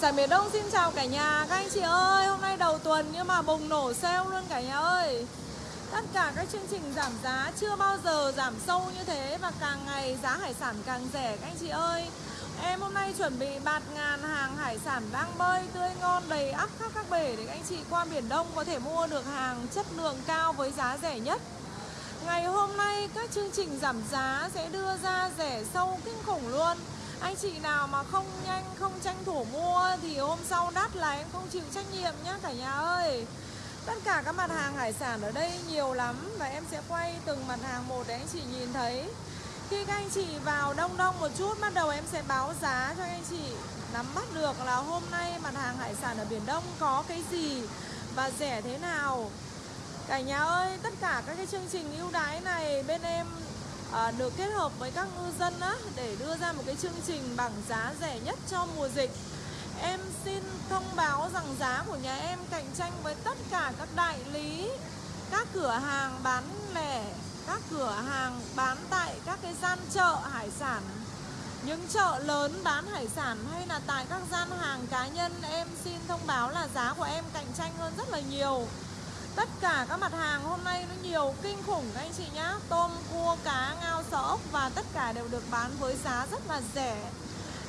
sản miền Đông. Xin chào cả nhà. Các anh chị ơi, hôm nay đầu tuần nhưng mà bùng nổ sale luôn cả nhà ơi. Tất cả các chương trình giảm giá chưa bao giờ giảm sâu như thế Và càng ngày giá hải sản càng rẻ. Các anh chị ơi Em hôm nay chuẩn bị bạt ngàn hàng hải sản đang bơi tươi ngon đầy ắp khắp các bể Để các anh chị qua Biển Đông có thể mua được hàng chất lượng cao với giá rẻ nhất. Ngày hôm nay các chương trình giảm giá sẽ đưa ra rẻ sâu kinh khủng luôn anh chị nào mà không nhanh không tranh thủ mua thì hôm sau đắt là em không chịu trách nhiệm nhá cả nhà ơi. Tất cả các mặt hàng hải sản ở đây nhiều lắm và em sẽ quay từng mặt hàng một để anh chị nhìn thấy. Khi các anh chị vào đông đông một chút bắt đầu em sẽ báo giá cho anh chị. Nắm bắt được là hôm nay mặt hàng hải sản ở Biển Đông có cái gì và rẻ thế nào. Cả nhà ơi, tất cả các cái chương trình ưu đãi này bên em à, được kết hợp với các ngư dân á, để đưa ra một cái chương trình bằng giá rẻ nhất cho mùa dịch. Em xin thông báo rằng giá của nhà em cạnh tranh với tất cả các đại lý Các cửa hàng bán lẻ Các cửa hàng bán tại các cái gian chợ hải sản. Những chợ lớn bán hải sản hay là tại các gian hàng cá nhân Em xin thông báo là giá của em cạnh tranh hơn rất là nhiều. Tất cả các mặt hàng hôm nay nó nhiều kinh khủng các anh chị nhá. Tôm, cua, cá, ngao, sò ốc Và tất cả đều được bán với giá rất là rẻ.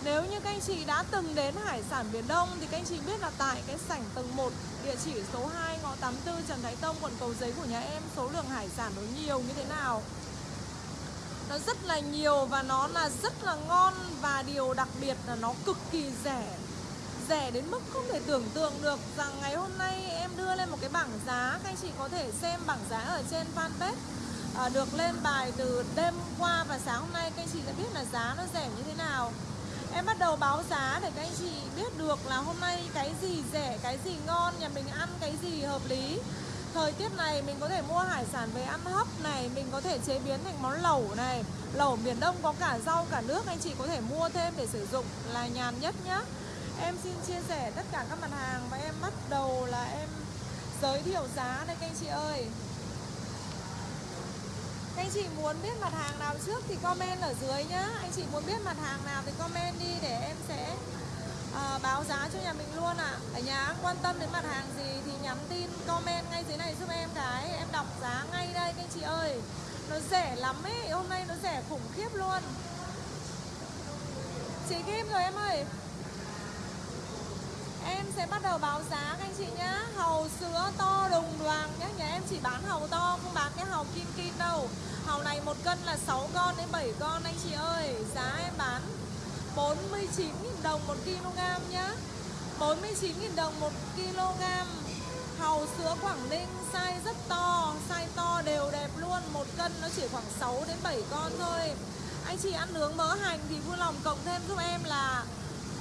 Nếu như các anh chị đã từng đến hải sản Biển Đông Thì các anh chị biết là tại cái sảnh tầng 1 Địa chỉ số 2 ngõ 84 Trần Thái Tông quận Cầu Giấy của nhà em Số lượng hải sản nó nhiều như thế nào. Nó rất là nhiều và nó là rất là ngon Và điều đặc biệt là nó cực kỳ rẻ rẻ đến mức không thể tưởng tượng được rằng ngày hôm nay em đưa lên một cái bảng giá. Các anh chị có thể xem bảng giá ở trên fanpage à, được lên bài từ đêm qua và sáng hôm nay. Các anh chị sẽ biết là giá nó rẻ như thế nào. Em bắt đầu báo giá để các anh chị biết được là hôm nay cái gì rẻ cái gì ngon nhà mình ăn cái gì hợp lý. Thời tiết này mình có thể mua hải sản về ăn hấp này mình có thể chế biến thành món lẩu này. Lẩu miền đông có cả rau cả nước anh chị có thể mua thêm để sử dụng là nhàn nhất nhá. Em xin chia sẻ tất cả các mặt hàng và em bắt đầu là em giới thiệu giá đây các anh chị ơi. Các anh chị muốn biết mặt hàng nào trước thì comment ở dưới nhá. Anh chị muốn biết mặt hàng nào thì comment đi để em sẽ à, báo giá cho nhà mình luôn ạ. À. Ở nhà quan tâm đến mặt hàng gì thì nhắn tin comment ngay dưới này giúp em cái. Em đọc giá ngay đây các anh chị ơi. Nó rẻ lắm ấy, hôm nay nó rẻ khủng khiếp luôn. Chị Kim rồi em ơi. Em sẽ bắt đầu báo giá các anh chị nhá. Hầu sữa to đùng đoàn nhá. Nhà em chỉ bán hầu to, không bán cái hầu kim kim đâu. Hầu này một cân là 6 con đến 7 con anh chị ơi. Giá em bán 49.000 đồng 1 kg nhá. 49.000 đồng 1 kg. Hầu sữa Quảng Ninh size rất to, Size to đều đẹp luôn. Một cân nó chỉ khoảng 6 đến 7 con thôi. Anh chị ăn nướng mỡ hành thì vui lòng cộng thêm giúp em là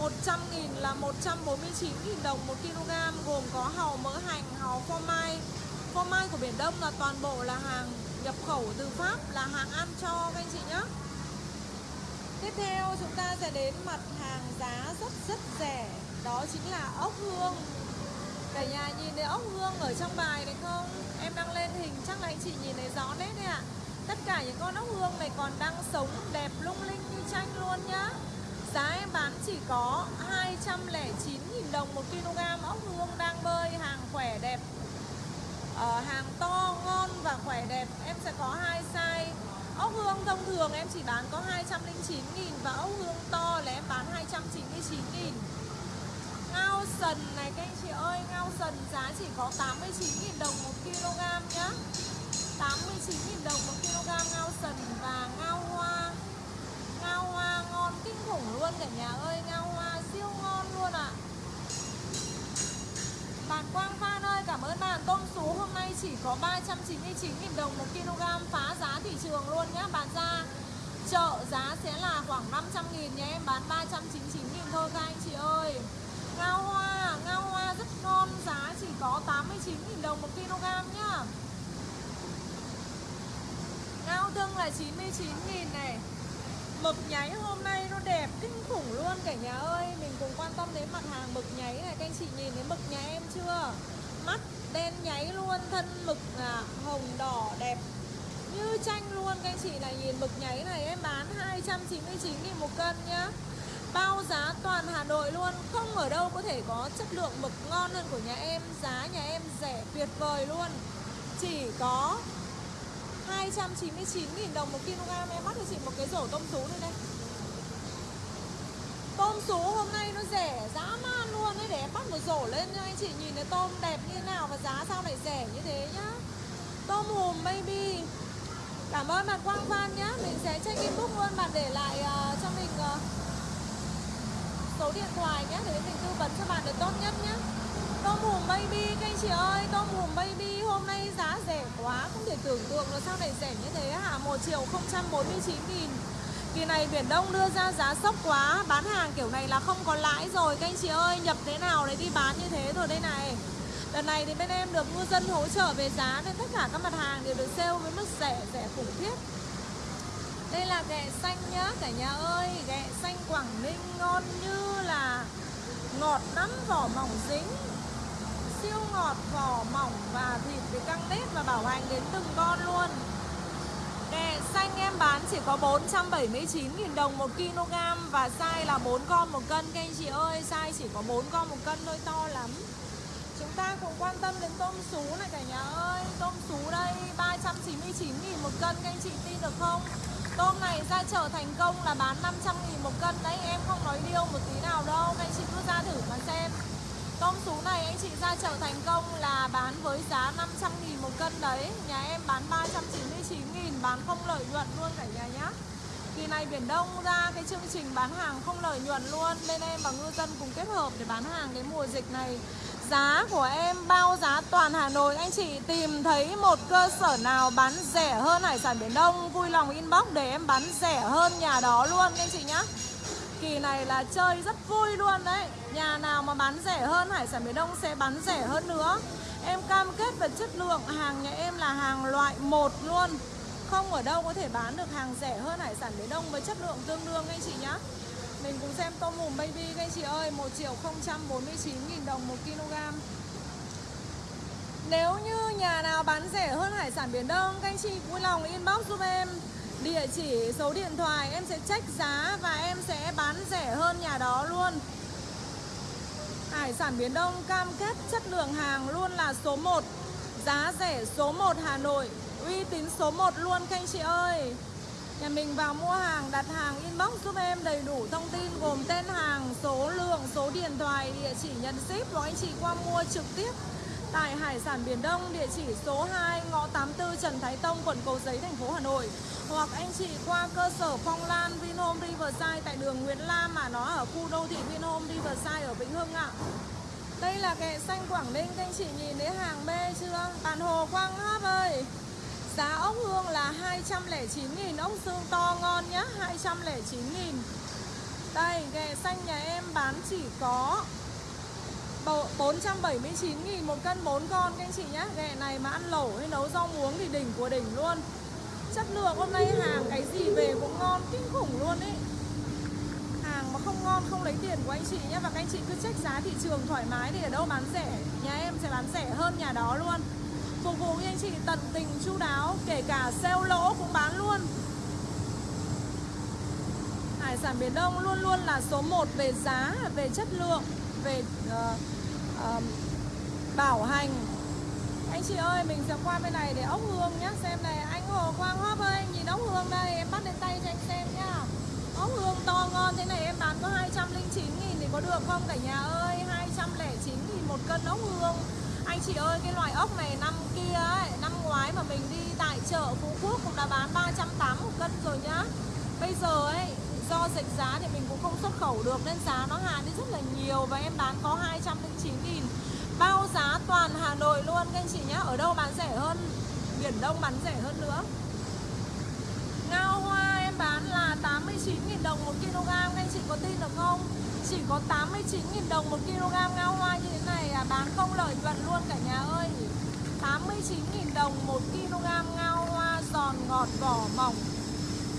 100 nghìn là 149 nghìn đồng 1 kg Gồm có hàu mỡ hành, hàu phô mai Phô mai của Biển Đông là toàn bộ là hàng nhập khẩu từ Pháp Là hàng ăn cho các anh chị nhé Tiếp theo chúng ta sẽ đến mặt hàng giá rất rất rẻ Đó chính là ốc hương Cả nhà nhìn thấy ốc hương ở trong bài này không? Em đang lên hình chắc là anh chị nhìn thấy rõ nét đấy ạ à. Tất cả những con ốc hương này còn đang sống đẹp lung linh như tranh luôn nhá Giá em bán chỉ có 209.000 đồng một kg. Ốc hương đang bơi hàng khỏe đẹp. À, Hàng to, ngon và khỏe đẹp. Em sẽ có hai size. Ốc hương thông thường em chỉ bán có 209.000 Và ốc hương to là em bán 299.000 Ngao sần này các anh chị ơi Ngao sần giá chỉ có 89.000 đồng một kg nhá. 89.000 đồng một kg ngao sần và ngao hoa. Ngao hoa ngon kinh khủng luôn cả nhà ơi Ngao hoa siêu ngon luôn ạ. À. Bạn Quang Phan ơi cảm ơn bạn. Tôm sú hôm nay chỉ có 399.000 đồng một kg Phá giá thị trường luôn nhá. Bán ra chợ giá sẽ là khoảng 500 000 nhé. Em bán 399 000 thôi các anh chị ơi. Ngao hoa, ngao hoa rất ngon Giá chỉ có 89 000 đồng một kg nhá. Ngao tương là 99 000 này. Mực nháy hôm nay nó đẹp kinh khủng luôn cả nhà ơi. Mình cùng quan tâm đến mặt hàng mực nháy này. Các anh chị nhìn thấy mực nhà em chưa? Mắt đen nháy luôn Thân mực à, hồng đỏ đẹp Như tranh luôn. Các anh chị này nhìn mực nháy này Em bán 299 nghìn một cân nhá. Bao giá toàn Hà Nội luôn. Không ở đâu có thể có chất lượng mực ngon hơn của nhà em. Giá nhà em rẻ tuyệt vời luôn. Chỉ có 299.000 đồng một kg. Em bắt cho chị một cái rổ tôm sú đây đây. Tôm sú hôm nay nó rẻ dã man luôn đấy Để em bắt một rổ lên cho anh chị nhìn thấy tôm đẹp như thế nào Và giá sao lại rẻ như thế nhá. Tôm hùm baby. Cảm ơn bạn Quang Phan nhá. Mình sẽ check inbox luôn Bạn để lại uh, cho mình uh, số điện thoại nhé Để mình tư vấn cho bạn được tốt nhất nhé Tôm hùm baby, các anh chị ơi, Tôm hùm baby hôm nay giá rẻ quá, Không thể tưởng tượng là sao lại rẻ như thế hả? 1 triệu 049 nghìn. Kỳ này Biển Đông đưa ra giá sốc quá, Bán hàng kiểu này là không có lãi rồi. Các anh chị ơi, nhập thế nào đấy đi bán như thế rồi đây này. Lần này thì bên em được ngư dân hỗ trợ về giá Nên tất cả các mặt hàng đều được sale với mức rẻ rẻ khủng khiếp. Đây là ghẹ xanh nhá, cả nhà ơi. Ghẹ xanh Quảng Ninh ngon như là Ngọt lắm, vỏ mỏng dính. Siêu ngọt vỏ mỏng và thịt thì căng nết và bảo hành đến từng con luôn. Ghẹ xanh em bán chỉ có 479.000 đồng 1 kg Và size là 4 con một cân. Các anh chị ơi, size chỉ có 4 con một cân thôi, to lắm. Chúng ta cũng quan tâm đến tôm sú này cả nhà ơi. Tôm sú đây 399 nghìn một cân, Các anh chị tin được không? Tôm này ra chợ thành công là bán 500 nghìn một cân Đấy, em không nói điêu một tí nào đâu. Các anh chị cứ ra thử mà xem. Tôm sú này anh chị ra chợ thành công là bán với giá 500 nghìn một cân đấy. Nhà em bán 399 nghìn, Bán không lợi nhuận luôn cả nhà nhá. Kỳ này Biển Đông ra cái chương trình bán hàng không lợi nhuận luôn. Bên em và ngư dân cùng kết hợp để bán hàng cái mùa dịch này. Giá của em bao giá toàn Hà Nội. Anh chị tìm thấy một cơ sở nào bán rẻ hơn hải sản Biển Đông? Vui lòng inbox để em bán rẻ hơn nhà đó luôn, anh chị nhá. Kỳ này là chơi rất vui luôn đấy. Nhà nào mà bán rẻ hơn, hải sản Biển Đông sẽ bán rẻ hơn nữa. Em cam kết về chất lượng, hàng nhà em là hàng loại 1 luôn. Không ở đâu có thể bán được hàng rẻ hơn hải sản Biển Đông với chất lượng tương đương anh chị nhá. Mình cùng xem tôm hùm baby các anh chị ơi 1 triệu 049 nghìn đồng 1 kg. Nếu như nhà nào bán rẻ hơn hải sản Biển Đông, Các anh chị vui lòng inbox giúp em. Địa chỉ, số điện thoại Em sẽ check giá và em sẽ bán rẻ hơn nhà đó luôn. Hải sản Biển Đông cam kết chất lượng hàng luôn là số 1 Giá rẻ số 1 Hà Nội Uy tín số 1 luôn các anh chị ơi. Nhà mình vào mua hàng, đặt hàng inbox giúp em đầy đủ thông tin gồm tên hàng, số lượng, số điện thoại, địa chỉ nhận ship hoặc anh chị qua mua trực tiếp tại Hải sản Biển Đông, địa chỉ số 2, ngõ 84 Trần Thái Tông, quận Cầu Giấy, thành phố Hà Nội. Hoặc anh chị qua cơ sở Phong Lan Vinhome Riverside tại đường Nguyễn Lam mà nó ở khu đô thị Vinhome Riverside ở Vĩnh Hưng ạ. Đây là kẹ xanh Quảng Ninh, các anh chị nhìn thấy hàng bê chưa? Bàn hồ Quang Hấp ơi! Giá ốc hương là 209.000 Ốc xương to ngon nhá 209.000 Đây ghẹ xanh nhà em bán chỉ có 479.000 một cân 4 con các anh chị nhá Ghẹ này mà ăn lẩu hay nấu rau muống thì đỉnh của đỉnh luôn. Chất lượng hôm nay hàng cái gì về cũng ngon kinh khủng luôn ý Hàng mà không ngon không lấy tiền của anh chị nhé. Và các anh chị cứ check giá thị trường thoải mái thì ở đâu bán rẻ. Nhà em sẽ bán rẻ hơn nhà đó luôn. Phục vụ anh chị tận tình chu đáo Kể cả sale lỗ cũng bán luôn. Hải sản Biển Đông luôn luôn là số 1 về giá, về chất lượng. Về uh, uh, bảo hành. Anh chị ơi, mình sẽ qua bên này để ốc hương nhá. Xem này, anh Hồ Quang Hóp ơi, anh nhìn ốc hương đây Em bắt lên tay cho anh xem nhá. Ốc hương to ngon thế này em bán có 209 nghìn thì có được không cả nhà ơi? 209 nghìn một cân ốc hương. Anh chị ơi cái loại ốc này năm kia ấy Năm ngoái mà mình đi tại chợ Phú Quốc cũng đã bán 380 một cân rồi nhá. Bây giờ ấy do dịch giá thì mình không xuất khẩu được Nên giá nó hạ đi rất là nhiều Và em bán có 209 nghìn. Bao giá toàn Hà Nội luôn. Các anh chị nhá Ở đâu bán rẻ hơn? Biển Đông bán rẻ hơn nữa. Ngao hoa em bán là 89.000 đồng 1 kg. Các anh chị có tin được không? Chỉ có 89.000 đồng 1 kg ngao hoa như thế này à, bán không lợi nhuận luôn cả nhà ơi. 89.000 đồng 1 kg ngao hoa giòn ngọt vỏ mỏng.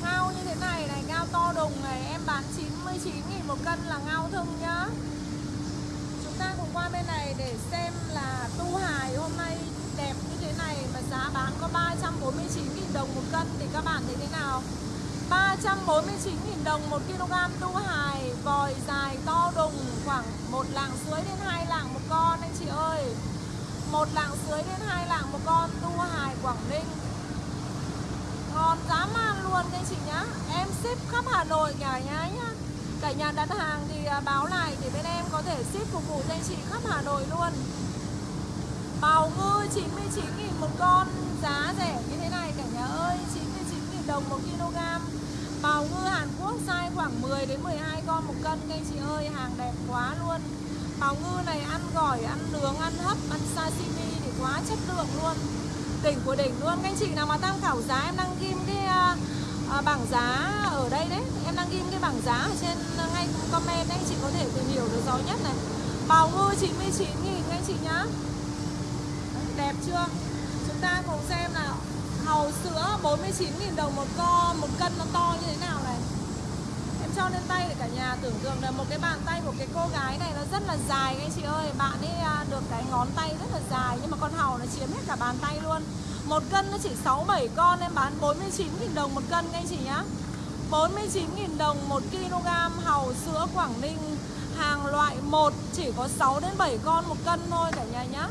Ngao như thế này này, ngao to đùng này Em bán 99.000 một cân là ngao thưng nhá. Chúng ta cùng qua bên này để xem là tu hài hôm nay đẹp như thế này Mà giá bán có 349.000 đồng một cân Thì các bạn thấy thế nào? 349.000 đồng 1 kg tu hài Vòi dài to đùng khoảng một lạng suối đến hai lạng một con anh chị ơi. Một lạng suối đến hai lạng một con tu hài Quảng Ninh. Ngon dã man luôn các anh chị nhá. Em ship khắp Hà Nội cả nhà nhá. Cả nhà đặt hàng thì à, báo lại để bên em có thể ship phục vụ cho anh chị khắp Hà Nội luôn. Bào ngư 99.000 một con Giá rẻ như thế này cả nhà ơi 99.000 đồng một kg. Bào ngư Hàn Quốc size khoảng 10 đến 12 con một cân các anh chị ơi Hàng đẹp quá luôn. Bào ngư này ăn gỏi, ăn nướng, ăn hấp, ăn sashimi thì quá chất lượng luôn. Đỉnh của đỉnh luôn Các anh chị nào mà tham khảo giá em đang ghim cái uh, bảng giá ở đây đấy. Em đang ghim cái bảng giá ở trên uh, ngay comment đấy. Anh chị có thể tìm hiểu được rõ nhất này. Bào ngư 99 nghìn các anh chị nhá. Đẹp chưa? Chúng ta cùng xem nào. Hàu sữa 49.000 đồng một con Một cân nó to như thế nào này? Cho lên tay để cả nhà. Tưởng tượng là một cái bàn tay của cái cô gái này nó rất là dài anh chị ơi. Bạn ấy à, được cái ngón tay rất là dài, Nhưng mà con hàu nó chiếm hết cả bàn tay luôn. Một cân nó chỉ 6-7 con, Em bán 49.000 đồng một cân anh chị nhá. 49.000 đồng 1 kg hàu sữa Quảng Ninh, Hàng loại 1 chỉ có 6 đến 7 con một cân thôi cả nhà nhá.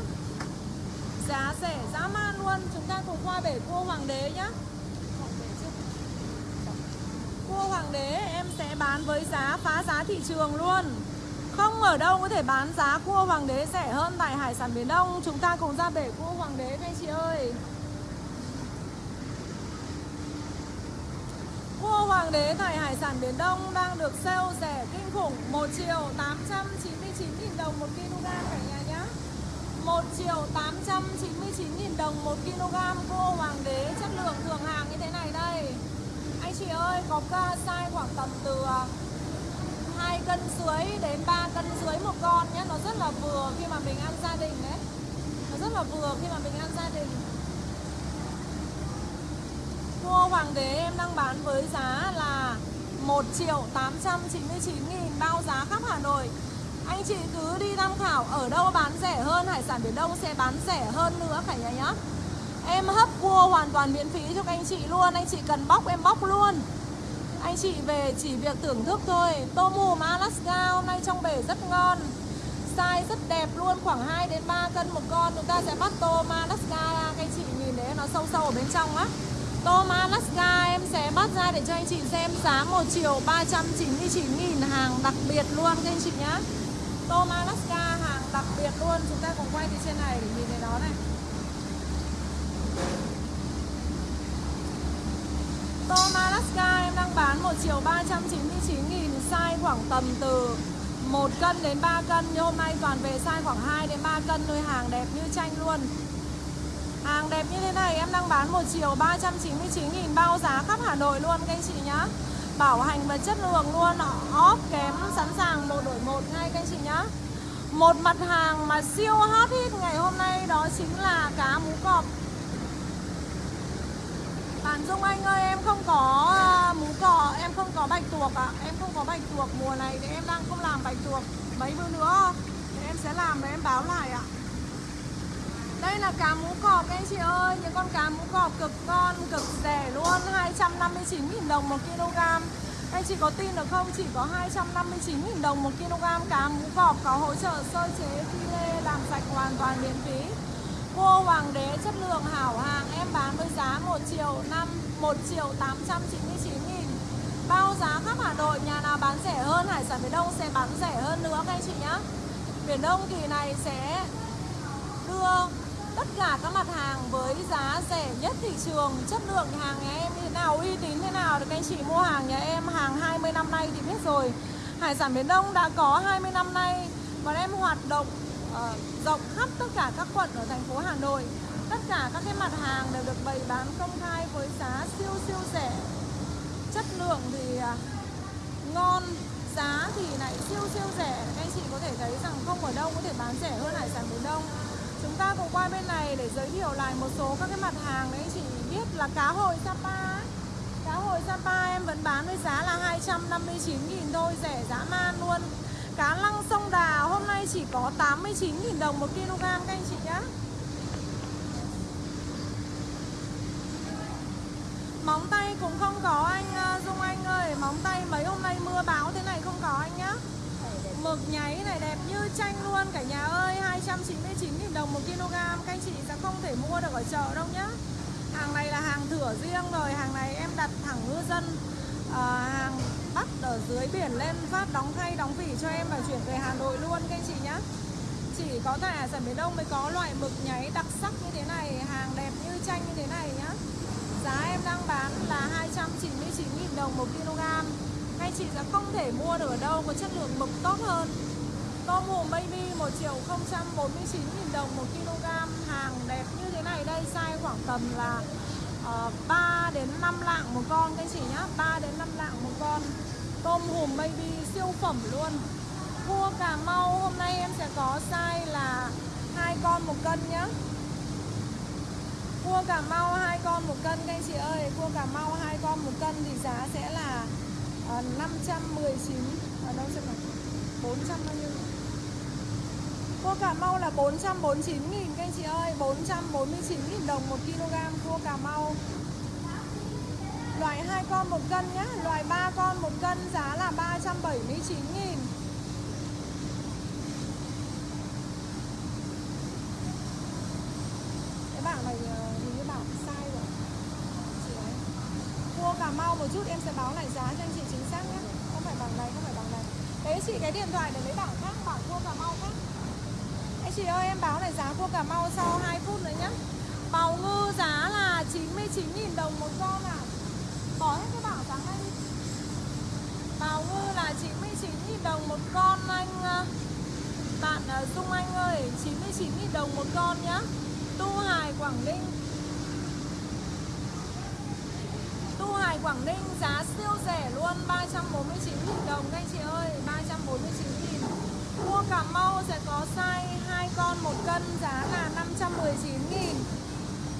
Giá rẻ, dã man luôn. Chúng ta cùng qua bể cua hoàng đế nhá. Cua hoàng đế, em sẽ bán với giá phá giá thị trường luôn. Không ở đâu có thể bán giá cua hoàng đế rẻ hơn tại hải sản Biển Đông. Chúng ta cùng ra bể cua hoàng đế các anh chị ơi. Cua hoàng đế tại hải sản Biển Đông đang được sale rẻ kinh khủng. 1 triệu 899 000 đồng 1 kg cả nhà nhá. 1 triệu 899.000 đồng 1 kg. Cua hoàng đế chất lượng thường hàng như thế này đây. Anh chị ơi, có size khoảng tầm từ à, 2 cân dưới đến 3 cân dưới một con nhé. Nó rất là vừa khi mà mình ăn gia đình đấy. Nó rất là vừa khi mà mình ăn gia đình. Cua hoàng đế em đang bán với giá là 1 triệu 899 nghìn, bao giá khắp Hà Nội. Anh chị cứ đi tham khảo, ở đâu bán rẻ hơn, Hải sản Biển Đông sẽ bán rẻ hơn nữa cả nhà nhá. Em hấp cua hoàn toàn miễn phí cho các anh chị luôn. Anh chị cần bóc em bóc luôn. Anh chị về chỉ việc thưởng thức thôi. Tôm hùm Alaska hôm nay trong bể rất ngon. Size rất đẹp luôn, Khoảng 2 đến 3 cân một con. Chúng ta sẽ bắt tôm Alaska Các anh chị nhìn đấy nó sâu sâu ở bên trong á. Tôm Alaska em sẽ bắt ra để cho anh chị xem giá 1 triệu 399 nghìn hàng đặc biệt luôn, các anh chị nhá. Tôm Alaska hàng đặc biệt luôn. Chúng ta cùng quay đi trên này để nhìn thấy nó này. Tom Alaska em đang bán 1 triệu 399 nghìn Size khoảng tầm từ 1 cân đến 3 cân. Nhưng hôm nay toàn về size khoảng 2 đến 3 cân thôi Hàng đẹp như tranh luôn. Hàng đẹp như thế này, em đang bán 1 triệu 399 nghìn Bao giá khắp Hà Nội luôn, các anh chị nhá. Bảo hành và chất lượng luôn Off kém, sẵn sàng một đổi một ngay, các anh chị nhá. Một mặt hàng mà siêu hot hit ngày hôm nay đó chính là cá mú cọp. Bạn Dung Anh ơi em không có à, mú cỏ em không có bạch tuộc ạ à. Em không có bạch tuộc mùa này thì em đang không làm bạch tuộc Mấy bữa nữa thì em sẽ làm và em báo lại ạ à. Đây là cá mú cọp anh chị ơi Những con cá mú cọp cực ngon, cực rẻ luôn 259.000 đồng một kg Anh chị có tin được không? Chỉ có 259.000 đồng một kg cá mú cọp Có hỗ trợ sơ chế phi lê làm sạch hoàn toàn miễn phí Cua hoàng đế chất lượng hảo hàng, Em bán với giá 1 triệu 5 1 triệu 899 nghìn. Bao giá khắp Hà Nội, Nhà nào bán rẻ hơn, Hải sản Biển Đông sẽ bán rẻ hơn nữa các anh chị nhé Biển Đông kỳ này sẽ đưa tất cả các mặt hàng với giá rẻ nhất thị trường. Chất lượng hàng nhà em như thế nào, uy tín thế nào được anh chị mua hàng nhà em hàng 20 năm nay thì biết rồi. Hải sản Biển Đông đã có 20 năm nay và em hoạt động uh, rộng khắp tất cả các quận ở thành phố Hà Nội. Tất cả các cái mặt hàng đều được bày bán công khai với giá siêu siêu rẻ. Chất lượng thì uh, ngon giá thì lại siêu siêu rẻ. Các anh chị có thể thấy rằng không ở đâu có thể bán rẻ hơn hải sản Biển Đông. Chúng ta cùng qua bên này để giới thiệu lại một số các cái mặt hàng đấy chị biết là cá hồi Sapa Cá hồi Sapa em vẫn bán với giá là 259.000 thôi, rẻ dã man luôn. Cá lăng sông Đà hôm nay chỉ có 89.000 đồng một kg các anh chị nhá. Móng tay cũng không có anh à, Dung Anh ơi. Móng tay mấy hôm nay mưa bão thế này không có anh nhá. Mực nháy này đẹp như tranh luôn. Cả nhà ơi 299.000 đồng 1 kg. Các anh chị sẽ không thể mua được ở chợ đâu nhá. Hàng này là hàng thửa riêng rồi. Hàng này em đặt thẳng ngư dân à, Hàng bắt ở dưới biển lên phát đóng thay, đóng vỉ cho em và chuyển về Hà Nội luôn, các anh chị nhá. Chỉ có tại hải sản Biển Đông mới có loại mực nháy đặc sắc như thế này, Hàng đẹp như tranh như thế này nhá. Giá em đang bán là 299.000 đồng 1 kg. Các chị sẽ không thể mua được ở đâu, có chất lượng mực tốt hơn. Tôm hùm baby 1 triệu 049 000 đồng 1 kg, Hàng đẹp như thế này đây, Size khoảng tầm là Ờ, uh, 3 đến 5 lạng một con các anh chị nhá. 3 đến 5 lạng một con. Tôm hùm baby siêu phẩm luôn. Cua Cà Mau hôm nay em sẽ có size là hai con một cân nhá. Cua Cà Mau hai con một cân các anh chị ơi. Cua Cà Mau hai con một cân thì giá sẽ là uh, 519 Ở đâu xem nào. 400 bao nhiêu? Cua Cà Mau là 449 nghìn các anh chị ơi. 449 nghìn đồng 1 kg cua Cà Mau. Loại 2 con 1 cân nhé Loại 3 con 1 cân giá là 379 nghìn. Cái bảng này ờ, hình như bảng sai rồi. Chị ấy. Cua Cà Mau một chút em sẽ báo lại giá cho anh chị chính xác nhé Không phải bảng này, không phải bảng này. Đấy chị cái điện thoại để lấy bảng khác, bảng cua Cà Mau khác chị ơi, em báo lại giá cua Cà Mau sau 2 phút nữa nhé Bào ngư giá là 99.000 đồng một con à Bỏ hết cái bảo giá nay đi Bào ngư là 99.000 đồng một con anh à. Bạn à, Dung Anh ơi 99.000 đồng một con nhá. Tu Hải Quảng Ninh. Tu Hải Quảng Ninh giá siêu rẻ luôn 349.000 đồng các anh chị ơi 349.000 Cua Cà Mau sẽ có size 2 con 1 cân giá là 519 nghìn.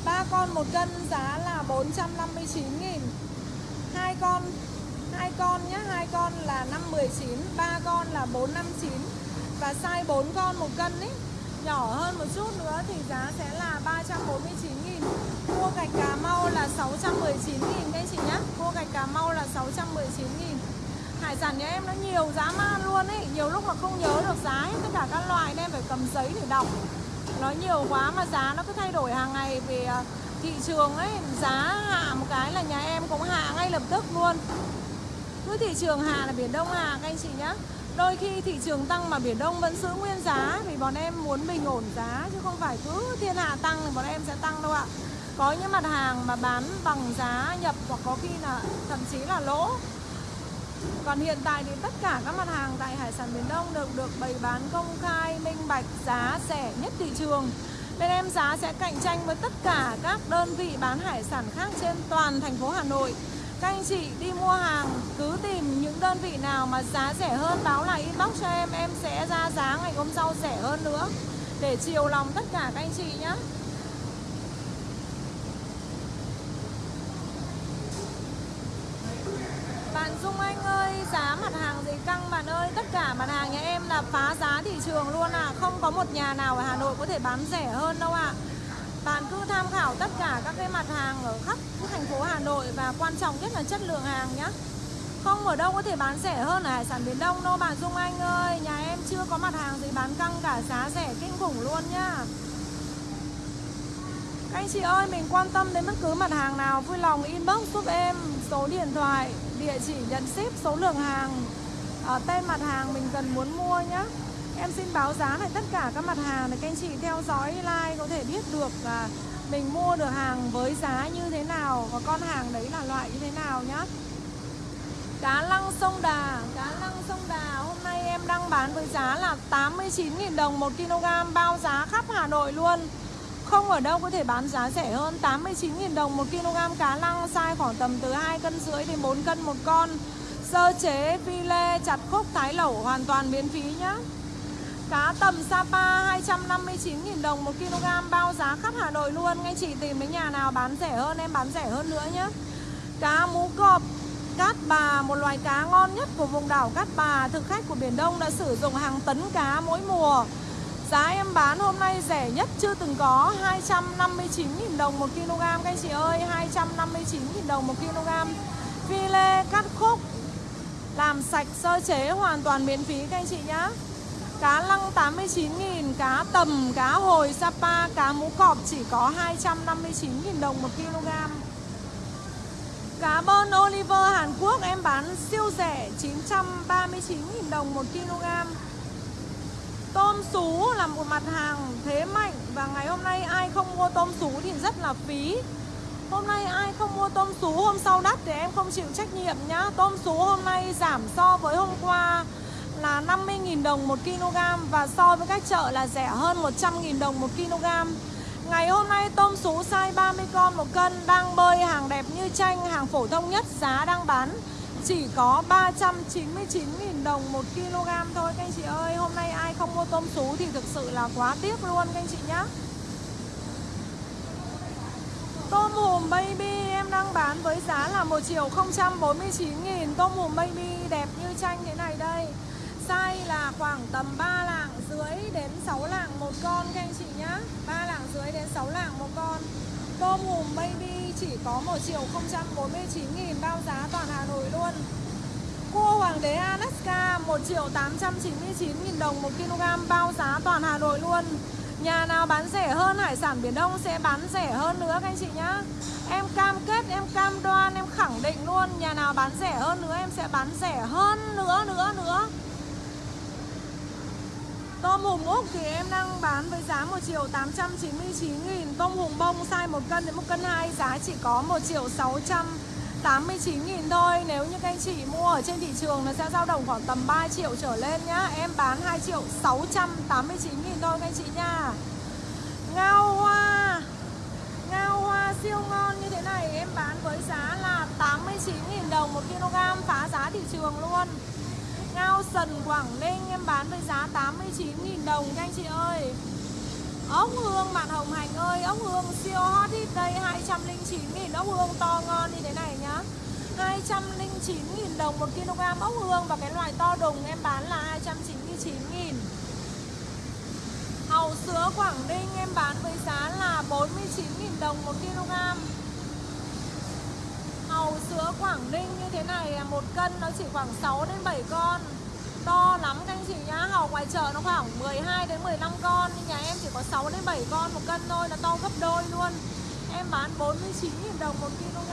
3 con 1 cân giá là 459 nghìn. 2 con 2 con nhé 2 con là 519 3 con là 459 Và size 4 con 1 cân ấy Nhỏ hơn một chút nữa thì giá sẽ là 349 nghìn. Cua gạch Cà Mau là 619 nghìn, các chị nhé Cua gạch Cà Mau là 619 nghìn. Hải sản nhà em nó nhiều giá man luôn ấy Nhiều lúc mà không nhớ được giá hết tất cả các loại Nên em phải cầm giấy để đọc. Nó nhiều quá mà giá nó cứ thay đổi hàng ngày Vì à, thị trường ấy, Giá hạ một cái là nhà em cũng hạ ngay lập tức luôn. Cứ thị trường hạ là Biển Đông hạ, các anh chị nhé Đôi khi thị trường tăng mà Biển Đông vẫn giữ nguyên giá, Vì bọn em muốn bình ổn giá, Chứ không phải cứ thiên hạ tăng thì bọn em sẽ tăng đâu ạ. Có những mặt hàng mà bán bằng giá nhập Hoặc có khi là thậm chí là lỗ còn hiện tại thì tất cả các mặt hàng tại Hải sản miền Đông đều được bày bán công khai, minh bạch, giá rẻ nhất thị trường. Bên em giá sẽ cạnh tranh với tất cả các đơn vị bán hải sản khác trên toàn thành phố Hà Nội. Các anh chị đi mua hàng cứ tìm những đơn vị nào mà giá rẻ hơn báo lại inbox cho em, em sẽ ra giá ngày hôm sau rẻ hơn nữa để chiều lòng tất cả các anh chị nhé. Bạn Dung Anh ơi, giá mặt hàng gì căng bạn ơi? Tất cả mặt hàng nhà em là phá giá thị trường luôn à Không có một nhà nào ở Hà Nội có thể bán rẻ hơn đâu ạ. À. Bạn cứ tham khảo tất cả các cái mặt hàng ở khắp thành phố Hà Nội Và quan trọng nhất là chất lượng hàng nhá. Không ở đâu có thể bán rẻ hơn ở Hải sản biển Đông đâu bạn Dung Anh ơi. Nhà em chưa có mặt hàng gì bán căng cả giá rẻ kinh khủng luôn nhá các anh chị ơi, mình quan tâm đến bất cứ mặt hàng nào Vui lòng inbox giúp em số điện thoại địa chỉ nhận ship số lượng hàng. Ở tên mặt hàng mình cần muốn mua nhé em xin báo giá lại tất cả các mặt hàng để các anh chị theo dõi like có thể biết được là mình mua được hàng với giá như thế nào và con hàng đấy là loại như thế nào nhá. Cá lăng sông đà cá lăng sông đà. Hôm nay em đang bán với giá là 89.000 đồng 1 kg bao giá khắp Hà Nội luôn không ở đâu có thể bán giá rẻ hơn 89.000 đồng 1 kg cá lăng Size khoảng tầm từ 2 cân rưỡi đến 4 cân một con. Sơ chế, phi lê, chặt khúc, thái lẩu hoàn toàn miễn phí nhá. Cá tầm Sapa 259.000 đồng 1 kg bao giá khắp Hà Nội luôn. Ngay chị tìm đến nhà nào bán rẻ hơn em bán rẻ hơn nữa nhá. Cá mú cọp Cát bà, một loài cá ngon nhất của vùng đảo Cát Bà. Thực khách của Biển Đông đã sử dụng hàng tấn cá mỗi mùa. Giá em bán hôm nay rẻ nhất chưa từng có 259.000 đồng 1 kg các anh chị ơi 259.000 đồng 1 kg. Phi lê cắt khúc Làm sạch sơ chế hoàn toàn miễn phí các anh chị nhá. Cá lăng 89.000 Cá tầm, cá hồi Sapa Cá mũ cọp chỉ có 259.000 đồng 1 kg. Cá bơn Oliver Hàn Quốc em bán siêu rẻ 939.000 đồng 1 kg. Tôm sú là một mặt hàng thế mạnh Và ngày hôm nay ai không mua tôm sú thì rất là phí. Hôm nay ai không mua tôm sú hôm sau đắt thì em không chịu trách nhiệm nhá. Tôm sú hôm nay giảm so với hôm qua là 50.000 đồng 1 kg Và so với các chợ là rẻ hơn 100.000 đồng 1 kg Ngày hôm nay tôm sú size 30 con một cân đang bơi hàng đẹp như tranh, hàng phổ thông nhất giá đang bán chỉ có 399.000 đồng 1 kg thôi, các anh chị ơi. Hôm nay ai không mua tôm sú thì thực sự là quá tiếc luôn, các anh chị nhá. Tôm hùm baby, em đang bán với giá là 1 triệu 049 nghìn. Tôm hùm baby đẹp như tranh thế này đây. Size là khoảng tầm 3 lạng dưới đến 6 lạng một con, các anh chị nhá. 3 lạng dưới đến 6 lạng một con. Tôm hùm baby chỉ có 1 triệu 049 nghìn bao giá toàn Hà Nội luôn. Cua hoàng đế Alaska 1 triệu 899 nghìn đồng 1 kg bao giá toàn Hà Nội luôn. Nhà nào bán rẻ hơn hải sản Biển Đông sẽ bán rẻ hơn nữa các anh chị nhá. Em cam kết, em cam đoan, em khẳng định luôn Nhà nào bán rẻ hơn nữa em sẽ bán rẻ hơn nữa nữa nữa. Tôm hùm Úc thì em đang bán với giá 1 triệu 899 nghìn. Tôm hùm bông size 1 cân đến 1 cân 2 giá chỉ có 1 triệu 689 nghìn thôi. Nếu như các anh chị mua ở trên thị trường nó sẽ dao động khoảng tầm 3 triệu trở lên nhá. Em bán 2 triệu 689 nghìn thôi các anh chị nha. Ngao hoa. Ngao hoa siêu ngon như thế này, em bán với giá là 89 nghìn đồng 1 kg, phá giá thị trường luôn. Ngao sần, Quảng Ninh, em bán với giá 89.000 đồng các anh chị ơi. Ốc hương bạn Hồng Hành ơi, Ốc hương siêu hot hit đây 209.000 ốc hương to ngon như thế này nhá. 209.000 đồng 1 kg ốc hương Và cái loại to đùng em bán là 299.000 Hầu sữa Quảng Ninh em bán với giá là 49.000 đồng 1 kg. Hàu sữa Quảng Ninh như thế này một cân nó chỉ khoảng 6 đến 7 con. To lắm các anh chị nhá Hàu ngoài chợ nó khoảng 12 đến 15 con, Nhưng nhà em chỉ có 6 đến 7 con một cân thôi Là to gấp đôi luôn. Em bán 49.000 đồng một kg.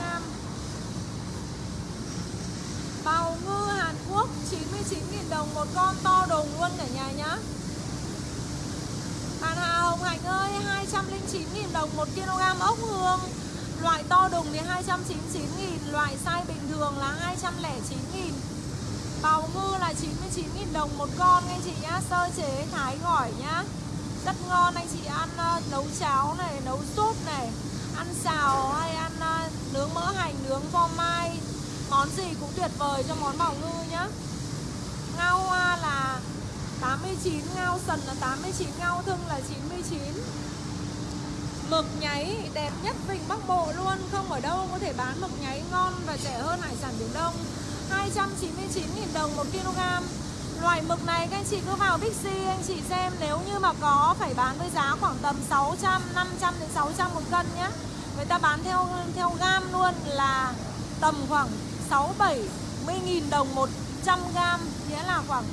Bào ngư Hàn Quốc 99.000 đồng một con, to đùng luôn cả nhà nhá. Bạn Hà Hồng Hạnh ơi 209.000 đồng một kg, ốc hương. Loại to đùng thì 299 nghìn Loại size bình thường là 209 nghìn. Bào ngư là 99 nghìn đồng một con anh chị nhá Sơ chế thái gỏi nhá. Rất ngon anh chị ăn uh, nấu cháo này, nấu súp này Ăn xào hay ăn uh, nướng mỡ hành, nướng phô mai. Món gì cũng tuyệt vời cho món bào ngư nhá. Ngao hoa là 89, ngao sần là 89, ngao thưng là 99 Mực nháy đẹp nhất Vịnh Bắc Bộ luôn Không ở đâu có thể bán mực nháy ngon và rẻ hơn hải sản Biển Đông. 299.000 đồng 1 kg. Loại mực này các anh chị cứ vào Bixi anh chị xem Nếu như mà có phải bán với giá khoảng tầm 600, 500 đến 600 một cân nhé Người ta bán theo theo gam luôn là tầm khoảng 6 70.000 đồng 100 gam Nghĩa là khoảng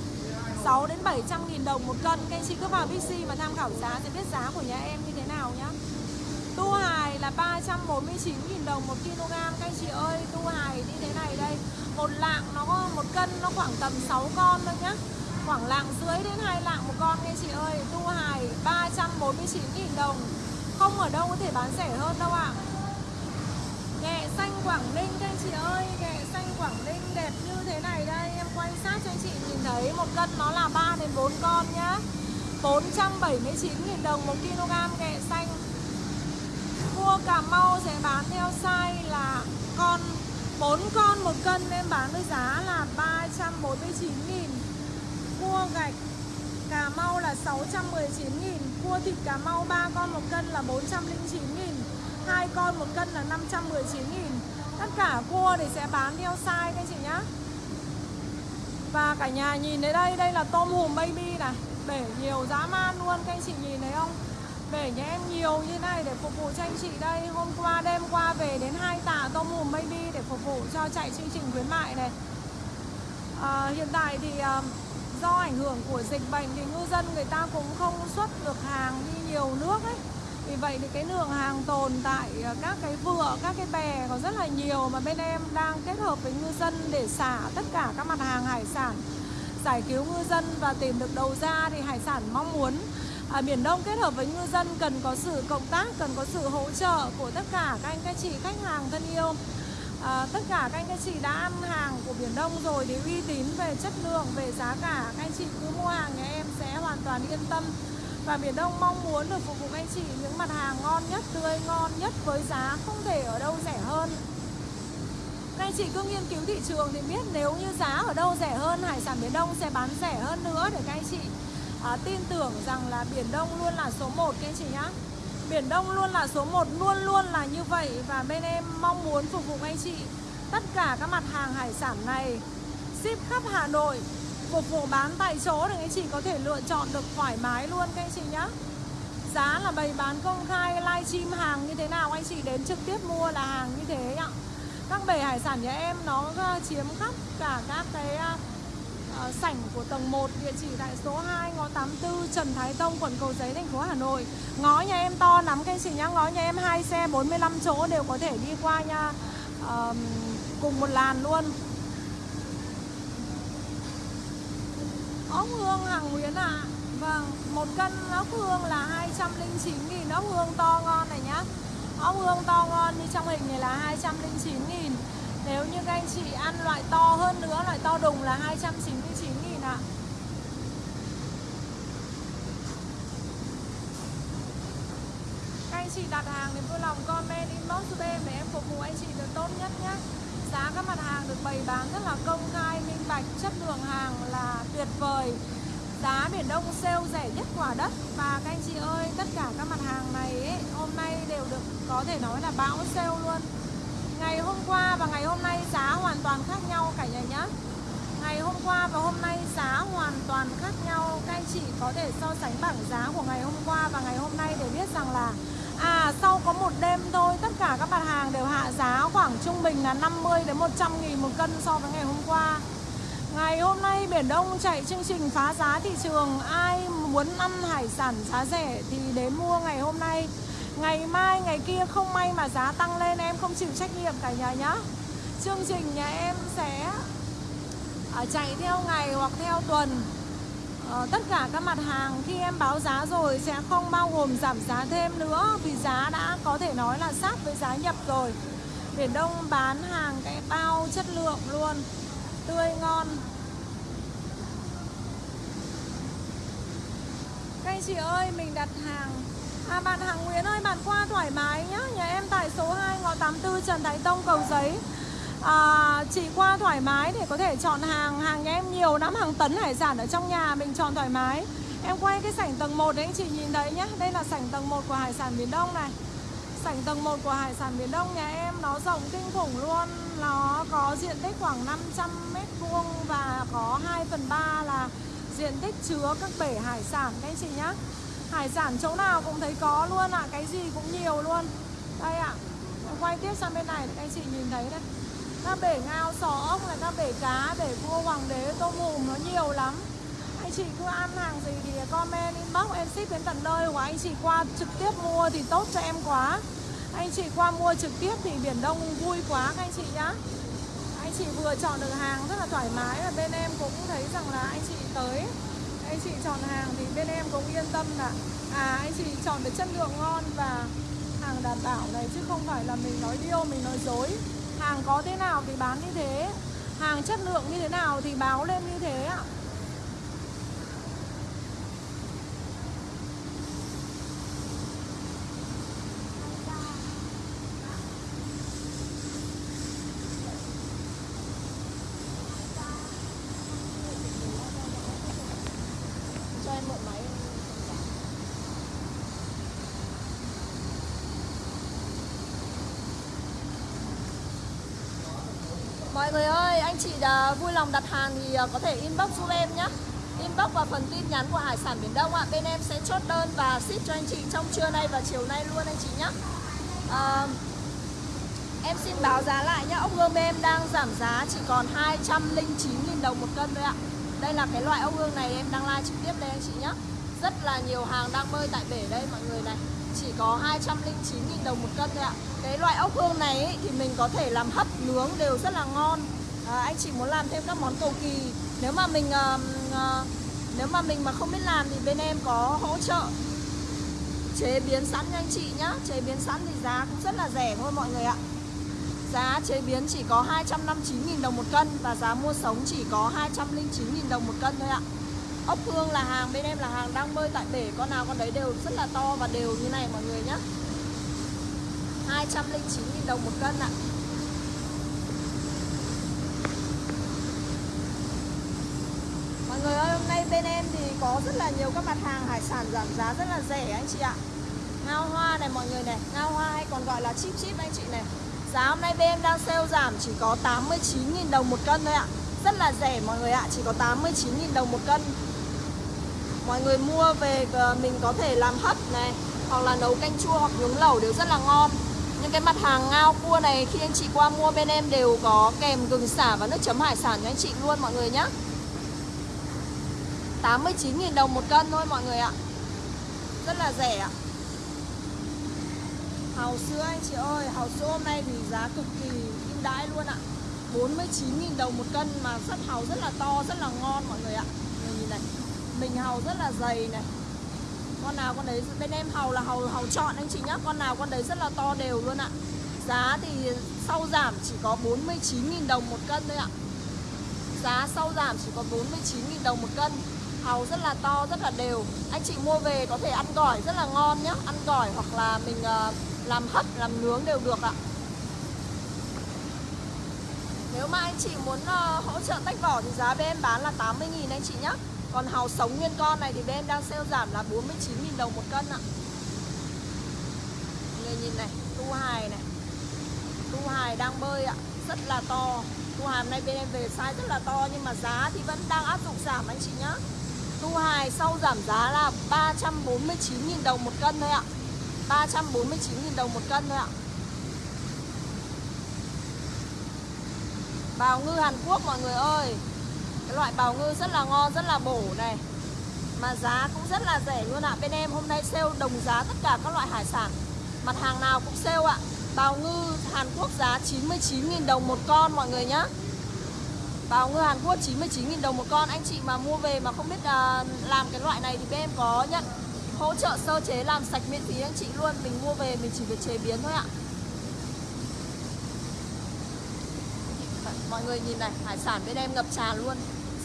6 đến 700 nghìn đồng một cân. Các anh chị cứ vào Bixi mà tham khảo giá sẽ biết giá của nhà em như thế nào nhá. Tu hài là 349.000 đồng một kg. Các anh chị ơi, tu hài như thế này đây Một lạng nó có một cân nó khoảng tầm 6 con thôi nhá. Khoảng lạng dưới đến 2 lạng một con các anh chị ơi. Tu hài 349.000 đồng. Không ở đâu có thể bán rẻ hơn đâu ạ. À. Nghệ xanh Quảng Ninh các anh chị ơi Nghệ xanh Quảng Ninh đẹp như thế này đây. Em quay sát cho anh chị nhìn thấy Một cân nó là 3 đến 4 con nhá. 479.000 đồng một kg nghệ xanh. Cua Cà Mau sẽ bán theo size là con 4 con một cân em bán với giá là 349 nghìn. Cua gạch Cà Mau là 619 nghìn Cua thịt Cà Mau 3 con một cân là 409 nghìn hai con một cân là 519 nghìn. Tất cả cua thì sẽ bán theo size các chị nhá. Và cả nhà nhìn thấy đây, đây là tôm hùm baby này. Bể nhiều dã man luôn các anh chị nhìn thấy không? Bể nhà nhiều như này để phục vụ cho anh chị đây. Hôm qua đêm qua về đến hai tạ tôm hùm baby để phục vụ cho chạy chương trình khuyến mại này. À, hiện tại thì à, do ảnh hưởng của dịch bệnh thì ngư dân người ta cũng không xuất được hàng đi nhiều nước ấy. Vì vậy thì cái lượng hàng tồn tại các cái vựa, các cái bè có rất là nhiều mà bên em đang kết hợp với ngư dân để xả tất cả các mặt hàng hải sản giải cứu ngư dân và tìm được đầu ra thì hải sản mong muốn à, Biển Đông kết hợp với ngư dân cần có sự cộng tác, cần có sự hỗ trợ của tất cả các anh các chị khách hàng thân yêu. À, Tất cả các anh các chị đã ăn hàng của Biển Đông rồi thì uy tín về chất lượng, về giá cả. Các anh chị cứ mua hàng nhà em sẽ hoàn toàn yên tâm. Và Biển Đông mong muốn được phục vụ anh chị những mặt hàng ngon nhất, tươi ngon nhất với giá không thể ở đâu rẻ hơn. Các anh chị cứ nghiên cứu thị trường thì biết nếu như giá ở đâu rẻ hơn Hải sản Biển Đông sẽ bán rẻ hơn nữa để các anh chị à, tin tưởng rằng là Biển Đông luôn là số 1 các anh chị nhá. Biển Đông luôn là số 1 luôn luôn là như vậy và bên em mong muốn phục vụ anh chị tất cả các mặt hàng hải sản này. Ship khắp Hà Nội phục vụ bán tại chỗ để anh chị có thể lựa chọn được thoải mái luôn các anh chị nhá. Giá là bày bán công khai livestream hàng như thế nào anh chị đến trực tiếp mua là hàng như thế ạ. Các bể hải sản nhà em nó ờ, chiếm khắp cả các cái ờ, uh, sảnh của tầng 1 địa chỉ tại số 2 ngõ 84 Trần Thái Tông quận Cầu Giấy thành phố Hà Nội. Ngõ nhà em to lắm các anh chị nhá ngõ nhà em hai xe 45 chỗ đều có thể đi qua nha. Uh, cùng một làn luôn. Ốc hương hàng Nguyễn ạ. À. Vâng, một cân ốc hương là 209 nghìn. Ốc hương to ngon này nhá. Ốc hương to ngon như trong hình này là 209 nghìn. Nếu như các anh chị ăn loại to hơn nữa, loại to đùng là 299 nghìn ạ. Các anh chị đặt hàng thì vui lòng comment inbox cho em để em phục vụ anh chị được tốt nhất nhé. Giá các mặt hàng được bày bán rất là công khai, minh bạch, chất lượng hàng là tuyệt vời. Giá Biển Đông sale rẻ nhất quả đất. Và các anh chị ơi, tất cả các mặt hàng này ấy, hôm nay đều được có thể nói là bão sale luôn. Ngày hôm qua và ngày hôm nay giá hoàn toàn khác nhau cả nhà nhé. Ngày hôm qua và hôm nay giá hoàn toàn khác nhau. Các anh chị có thể so sánh bảng giá của ngày hôm qua và ngày hôm nay để biết rằng là À sau có một đêm thôi, tất cả các mặt hàng đều hạ giá khoảng trung bình là 50 đến 100 nghìn một cân so với ngày hôm qua. Ngày hôm nay Biển Đông chạy chương trình phá giá thị trường. Ai muốn ăn hải sản giá rẻ thì đến mua ngày hôm nay. Ngày mai, ngày kia không may mà giá tăng lên em không chịu trách nhiệm cả nhà nhá. Chương trình nhà em sẽ ờ, chạy theo ngày hoặc theo tuần. Ờ, tất cả các mặt hàng khi em báo giá rồi sẽ không bao gồm giảm giá thêm nữa Vì giá đã có thể nói là sát với giá nhập rồi. Biển Đông bán hàng cái bao chất lượng luôn tươi ngon. Các anh chị ơi mình đặt hàng. À bạn hàng Nguyễn ơi bạn qua thoải mái nhá. Nhà em tại số 2 ngõ 84 Trần Thái Tông Cầu Giấy. À, Chị qua thoải mái để có thể chọn hàng. Hàng nhà em nhiều lắm hàng tấn hải sản ở trong nhà Mình chọn thoải mái. Em quay cái sảnh tầng 1 đấy anh chị nhìn thấy nhá. Đây là sảnh tầng 1 của hải sản miền Đông này. Sảnh tầng 1 của hải sản miền Đông nhà em nó rộng kinh khủng luôn. Nó có diện tích khoảng 500 mét vuông và có 2 phần 3 là diện tích chứa các bể hải sản các anh chị nhá. Hải sản chỗ nào cũng thấy có luôn ạ, à. cái gì cũng nhiều luôn Đây ạ, à. quay tiếp sang bên này các anh chị nhìn thấy đây Các bể ngao, sò ốc này, các bể cá, bể cua, hoàng đế, tôm hùm nó nhiều lắm anh chị cứ ăn hàng gì thì comment inbox em ship đến tận nơi hoặc anh chị qua trực tiếp mua thì tốt cho em quá anh chị qua mua trực tiếp thì biển đông vui quá các anh chị nhá anh chị vừa chọn được hàng rất là thoải mái và bên em cũng thấy rằng là anh chị tới anh chị chọn hàng thì bên em cũng yên tâm là à anh chị chọn được chất lượng ngon và hàng đảm bảo này, chứ không phải là mình nói điêu, mình nói dối. Hàng có thế nào thì bán như thế. Hàng chất lượng như thế nào thì báo lên như thế ạ Mọi người ơi, anh chị đã vui lòng đặt hàng thì à, có thể inbox giúp em nhé. Inbox vào phần tin nhắn của Hải sản Biển Đông ạ. Bên em sẽ chốt đơn và ship cho anh chị trong trưa nay và chiều nay luôn anh chị nhé. À, Em xin báo giá lại nhé. Ốc hương bên em đang giảm giá chỉ còn 209.000 đồng một cân thôi ạ. Đây là cái loại ốc hương này em đang like trực tiếp đây anh chị nhé. Rất là nhiều hàng đang bơi tại bể đây mọi người này. Chỉ có 209.000 đồng một cân thôi ạ. Cái loại ốc hương này thì mình có thể làm hấp nướng đều rất là ngon à, Anh chị muốn làm thêm các món cầu kỳ. Nếu mà mình à, à, nếu mà mình mà không biết làm thì bên em có hỗ trợ. Chế biến sẵn cho anh chị nhá. Chế biến sẵn thì giá cũng rất là rẻ thôi mọi người ạ. Giá chế biến chỉ có 259.000 đồng một cân Và giá mua sống chỉ có 209.000 đồng một cân thôi ạ. Ốc hương là hàng bên em là hàng đang bơi tại bể. Con nào con đấy đều rất là to và đều như này mọi người nhá. 209.000 đồng một cân ạ. Người ơi, hôm nay bên em thì có rất là nhiều các mặt hàng hải sản giảm giá rất là rẻ anh chị ạ. Ngao hoa này mọi người này, Ngao hoa hay còn gọi là chip chip anh chị này. Giá hôm nay bên em đang sale giảm chỉ có 89.000 đồng một cân thôi ạ. Rất là rẻ mọi người ạ, Chỉ có 89.000 đồng một cân. Mọi người mua về ờ, mình có thể làm hấp này, Hoặc là nấu canh chua hoặc nhúng lẩu đều rất là ngon. Những cái mặt hàng ngao cua này, khi anh chị qua mua bên em đều có kèm gừng xả và nước chấm hải sản cho anh chị luôn mọi người nhé 89.000 đồng một cân thôi mọi người ạ. Rất là rẻ ạ. Hàu sữa anh chị ơi Hàu sữa hôm nay thì giá cực kỳ ưu đãi luôn ạ. 49.000 đồng một cân mà sắt hàu rất là to, rất là ngon mọi người ạ. Người nhìn này Mình hàu rất là dày này. Con nào con đấy, bên em hàu là hàu hàu chọn anh chị nhá. Con nào con đấy rất là to đều luôn ạ. Giá thì sau giảm chỉ có 49.000 đồng một cân thôi ạ. Giá sau giảm chỉ có 49.000 đồng một cân. Hàu rất là to, rất là đều. Anh chị mua về có thể ăn gỏi rất là ngon nhé Ăn gỏi hoặc là mình uh, làm hấp, làm nướng đều được ạ. Nếu mà anh chị muốn uh, hỗ trợ tách vỏ thì giá bên em bán là 80.000 anh chị nhé Còn hàu sống nguyên con này thì bên em đang sale giảm là 49.000 đồng một cân ạ. Người nhìn này, tu hài này. Tu hài đang bơi ạ, rất là to. Tu hài hôm nay bên em về size rất là to nhưng mà giá thì vẫn đang áp dụng giảm anh chị nhé Tu hài sau giảm giá là 349.000 đồng một cân thôi ạ. 349.000 đồng một cân thôi ạ. Bào ngư Hàn Quốc mọi người ơi Cái loại bào ngư rất là ngon, rất là bổ này. Mà giá cũng rất là rẻ luôn ạ. Bên em hôm nay sale đồng giá tất cả các loại hải sản. Mặt hàng nào cũng sale ạ. Bào ngư Hàn Quốc giá 99.000 đồng một con mọi người nhé vào ngư Hàn Quốc 99.000 đồng một con. Anh chị mà mua về mà không biết uh, làm cái loại này thì bên em có nhận hỗ trợ sơ chế làm sạch miễn phí anh chị luôn. Mình mua về mình chỉ việc chế biến thôi ạ. Mọi người nhìn này, hải sản bên em ngập tràn luôn.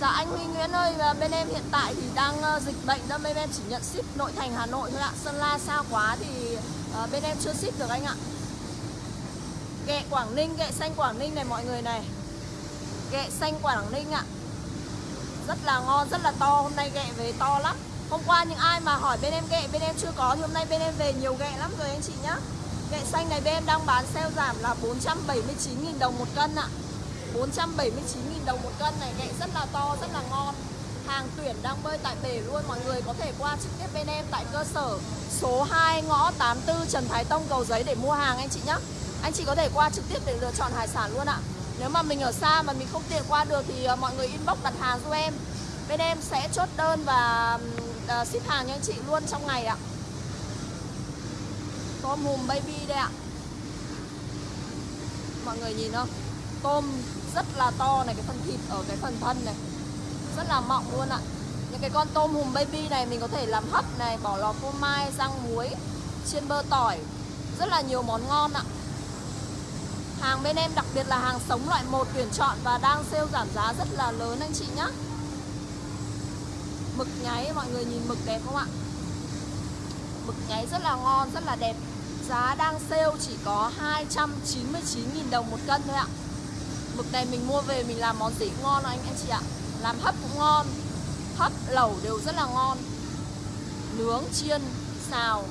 Dạ anh Huy Nguyễn ơi, à, bên em hiện tại thì đang uh, dịch bệnh đó. Bên em chỉ nhận ship nội thành Hà Nội thôi ạ. Sơn La xa quá thì uh, bên em chưa ship được anh ạ. Ghẹ Quảng Ninh, ghẹ xanh Quảng Ninh này mọi người này. Ghẹ xanh Quảng Ninh ạ. Rất là ngon, rất là to. Hôm nay ghẹ về to lắm. Hôm qua những ai mà hỏi bên em ghẹ bên em chưa có Thì hôm nay bên em về nhiều ghẹ lắm rồi anh chị nhá. Ghẹ xanh này bên em đang bán sale giảm là 479.000 đồng một cân ạ. 479.000 đồng một cân này Ghẹ rất là to, rất là ngon. Hàng tuyển đang bơi tại bể luôn Mọi người có thể qua trực tiếp bên em tại cơ sở Số 2 ngõ 84 Trần Thái Tông Cầu Giấy để mua hàng anh chị nhá. Anh chị có thể qua trực tiếp để lựa chọn hải sản luôn ạ. Nếu mà mình ở xa mà mình không tiện qua được Thì ờ, mọi người inbox đặt hàng giúp em. Bên em sẽ chốt đơn và ờ, ship hàng cho anh chị luôn trong ngày ạ. Tôm hùm baby đây ạ. Mọi người nhìn không? Tôm rất là to này Cái phần thịt ở cái phần thân này. Rất là mọng luôn ạ. Những cái con tôm hùm baby này mình có thể làm hấp này Bỏ lò phô mai, rang muối Chiên bơ tỏi. Rất là nhiều món ngon ạ. Hàng bên em đặc biệt là hàng sống loại 1 tuyển chọn Và đang sale giảm giá rất là lớn anh chị nhé Mực nháy mọi người nhìn mực đẹp không ạ? Mực nháy rất là ngon, rất là đẹp. Giá đang sale chỉ có 299.000 đồng một cân thôi ạ. Mực này mình mua về mình làm món gì ngon anh anh chị ạ. Làm hấp cũng ngon Hấp, lẩu đều rất là ngon. Nướng, chiên, xào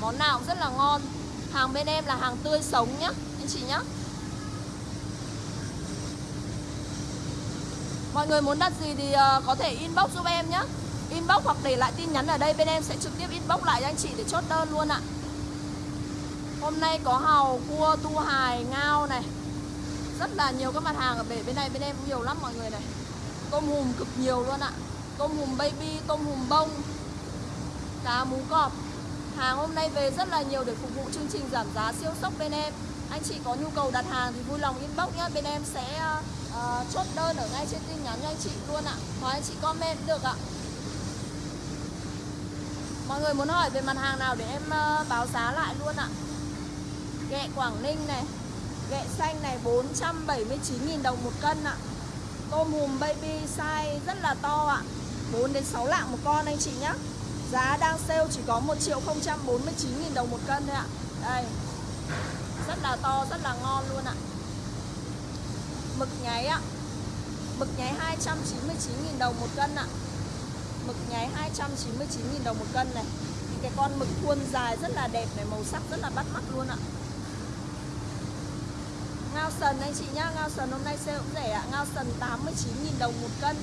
Món nào cũng rất là ngon. Hàng bên em là hàng tươi sống nhá. Anh chị nhé. Mọi người muốn đặt gì thì ờ, có thể inbox giúp em nhé. Inbox hoặc để lại tin nhắn ở đây Bên em sẽ trực tiếp inbox lại cho anh chị để chốt đơn luôn ạ. Hôm nay có hàu, cua, tu hài, ngao này. Rất là nhiều các mặt hàng ở bể bên này Bên em cũng nhiều lắm mọi người này. Tôm hùm cực nhiều luôn ạ. Tôm hùm baby, tôm hùm bông Cá mú cọp. Hàng hôm nay về rất là nhiều để phục vụ chương trình giảm giá siêu sốc bên em. Anh chị có nhu cầu đặt hàng thì vui lòng inbox nhé Bên em sẽ uh, chốt đơn ở ngay trên tin nhắn cho anh chị luôn ạ. Hoặc anh chị comment cũng được ạ. Mọi người muốn hỏi về mặt hàng nào để em uh, báo giá lại luôn ạ? Ghẹ Quảng Ninh này Ghẹ xanh này 479.000 đồng một cân ạ. Tôm hùm baby size rất là to ạ. 4 đến 6 lạng một con anh chị nhé Giá đang sale chỉ có 1 triệu 049 nghìn đồng một cân thôi ạ. Đây. Rất là to, rất là ngon luôn ạ. Mực nháy ạ. Mực nháy 299 nghìn đồng một cân ạ. Mực nháy 299 nghìn đồng một cân này. Những cái con mực khuôn dài rất là đẹp này Màu sắc rất là bắt mắt luôn ạ. Ngao sần anh chị nhá Ngao sần hôm nay sale cũng rẻ ạ. Ngao sần 89 nghìn đồng một cân.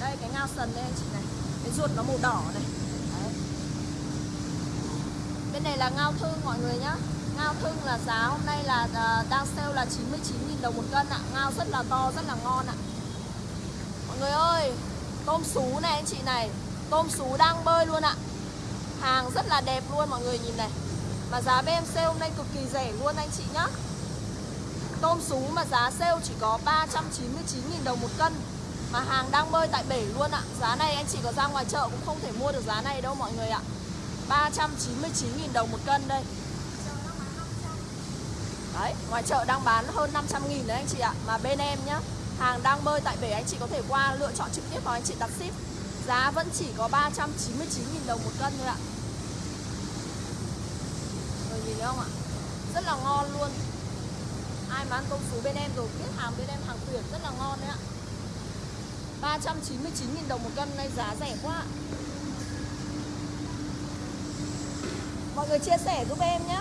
Đây cái ngao sần đây anh chị này. Cái ruột nó màu đỏ này. Bên này là ngao thương mọi người nhá. Ngao thương là giá hôm nay là uh, đang sale là 99.000 đồng một cân ạ. Ngao rất là to, rất là ngon ạ. Mọi người ơi Tôm sú này anh chị này. Tôm sú đang bơi luôn ạ. Hàng rất là đẹp luôn mọi người nhìn này. Mà giá bên em sale hôm nay cực kỳ rẻ luôn anh chị nhá. Tôm sú mà giá sale chỉ có 399.000 đồng một cân. Mà hàng đang bơi tại bể luôn ạ. Giá này anh chị có ra ngoài chợ cũng không thể mua được giá này đâu mọi người ạ. 399.000 đồng một cân đây. Đấy, ngoài chợ đang bán hơn 500 nghìn đấy anh chị ạ. Mà bên em nhá Hàng đang bơi tại bể anh chị có thể qua lựa chọn trực tiếp vào anh chị đặt ship. Giá vẫn chỉ có 399 nghìn đồng một cân thôi ạ. Rồi nhìn thấy không ạ? Rất là ngon luôn. Ai mà ăn tôm sú bên em rồi biết hàng bên em hàng tuyển rất là ngon đấy ạ. 399 nghìn đồng một cân nay giá rẻ quá Mọi người chia sẻ giúp em nhé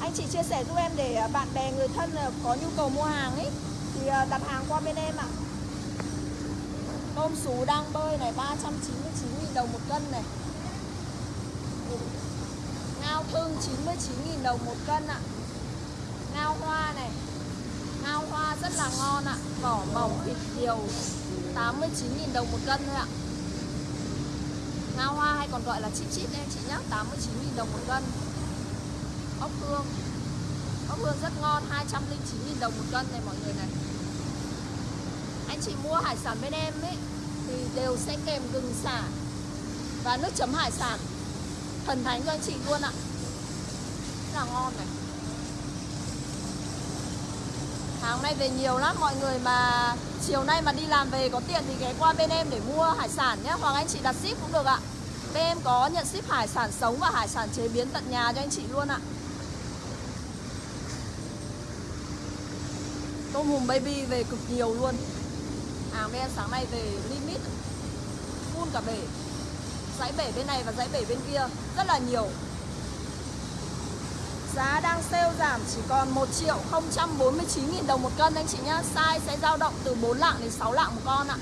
anh chị chia sẻ giúp em để à, bạn bè người thân à, có nhu cầu mua hàng ấy Thì à, đặt hàng qua bên em ạ à. Tôm sú đang bơi này 399.000 đồng một cân này Ngao thương 99.000 đồng một cân ạ à. Ngao hoa này Ngao hoa rất là ngon ạ à. Vỏ mỏng thịt điều 89.000 đồng một cân thôi ạ Ngao hoa hay còn gọi là chip chip đây chị nhé 89.000 đồng một cân Ốc hương. Ốc hương rất ngon 209.000 đồng một cân này mọi người này. Anh chị mua hải sản bên em ấy, Thì đều sẽ kèm gừng xả Và nước chấm hải sản. Thần thánh cho anh chị luôn ạ. Rất là ngon này. Hàng nay về nhiều lắm, mọi người mà chiều nay mà đi làm về có tiền thì ghé qua bên em để mua hải sản nhé. Hoặc anh chị đặt ship cũng được ạ. Bên em có nhận ship hải sản sống và hải sản chế biến tận nhà cho anh chị luôn ạ. Tôm hùm baby về cực nhiều luôn. Hàng bên em sáng nay về limit, Full cả bể. Dãy bể bên này và dãy bể bên kia, Rất là nhiều. Giá đang sale giảm chỉ còn 1 triệu 049 nghìn đồng một cân anh chị nhá. Size sẽ dao động từ 4 lạng đến 6 lạng một con ạ.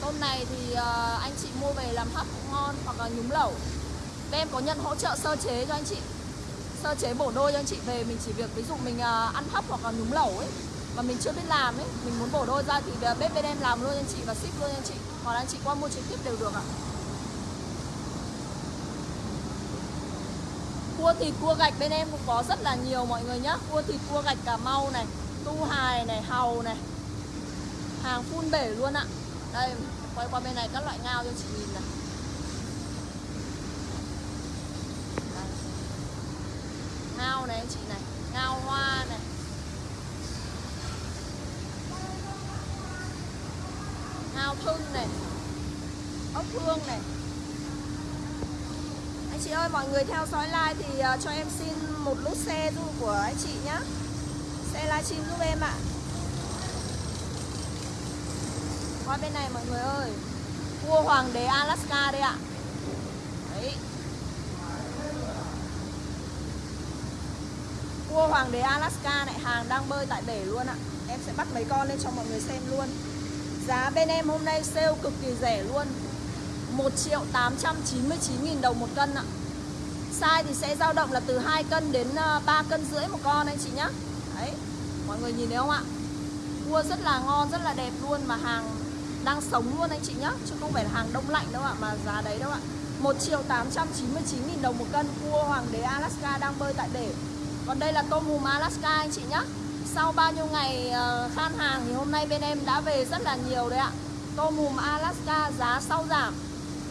Tôm này thì ờ, anh chị mua về làm hấp cũng ngon hoặc là nhúng lẩu. Bên em có nhận hỗ trợ sơ chế cho anh chị? Sơ chế bổ đôi cho anh chị. Về Mình chỉ việc ví dụ mình uh, ăn hấp hoặc là nhúng lẩu ấy Mà mình chưa biết làm ấy Mình muốn bổ đôi ra thì à, bếp bên em làm luôn anh chị Và ship luôn anh chị. Hoặc là anh chị qua mua trực tiếp đều được ạ. Cua thịt cua gạch bên em cũng có rất là nhiều mọi người nhá. Cua thịt cua gạch Cà Mau này Tu hài này, hàu này Hàng phun bể luôn ạ. Đây, quay qua bên này các loại ngao cho chị nhìn này Đây. Ngao này anh chị này. Ngao hoa này. Ngao thưng này. Ốc hương này. Anh chị ơi, mọi người theo dõi like thì ờ, cho em xin một lút xe du của anh chị nhé Xe livestream giúp em ạ. Qua bên này mọi người ơi. Cua hoàng đế Alaska đây ạ Đấy Cua hoàng đế Alaska này Hàng đang bơi tại bể luôn ạ. Em sẽ bắt mấy con lên cho mọi người xem luôn. Giá bên em hôm nay sale cực kỳ rẻ luôn. 1 triệu 899 nghìn đồng một cân ạ. Size thì sẽ dao động là từ 2 cân đến ờ, 3 cân rưỡi một con anh chị nhá. Đấy, mọi người nhìn thấy không ạ? Cua rất là ngon, rất là đẹp luôn Mà hàng đang sống luôn anh chị nhá. Chứ không phải là hàng đông lạnh đâu ạ Mà giá đấy đâu ạ. 1 triệu 899 nghìn đồng một cân Cua hoàng đế Alaska đang bơi tại bể. Còn đây là tôm hùm Alaska anh chị nhé Sau bao nhiêu ngày ờ, khan hàng Thì hôm nay bên em đã về rất là nhiều đấy ạ. Tôm hùm Alaska giá sau giảm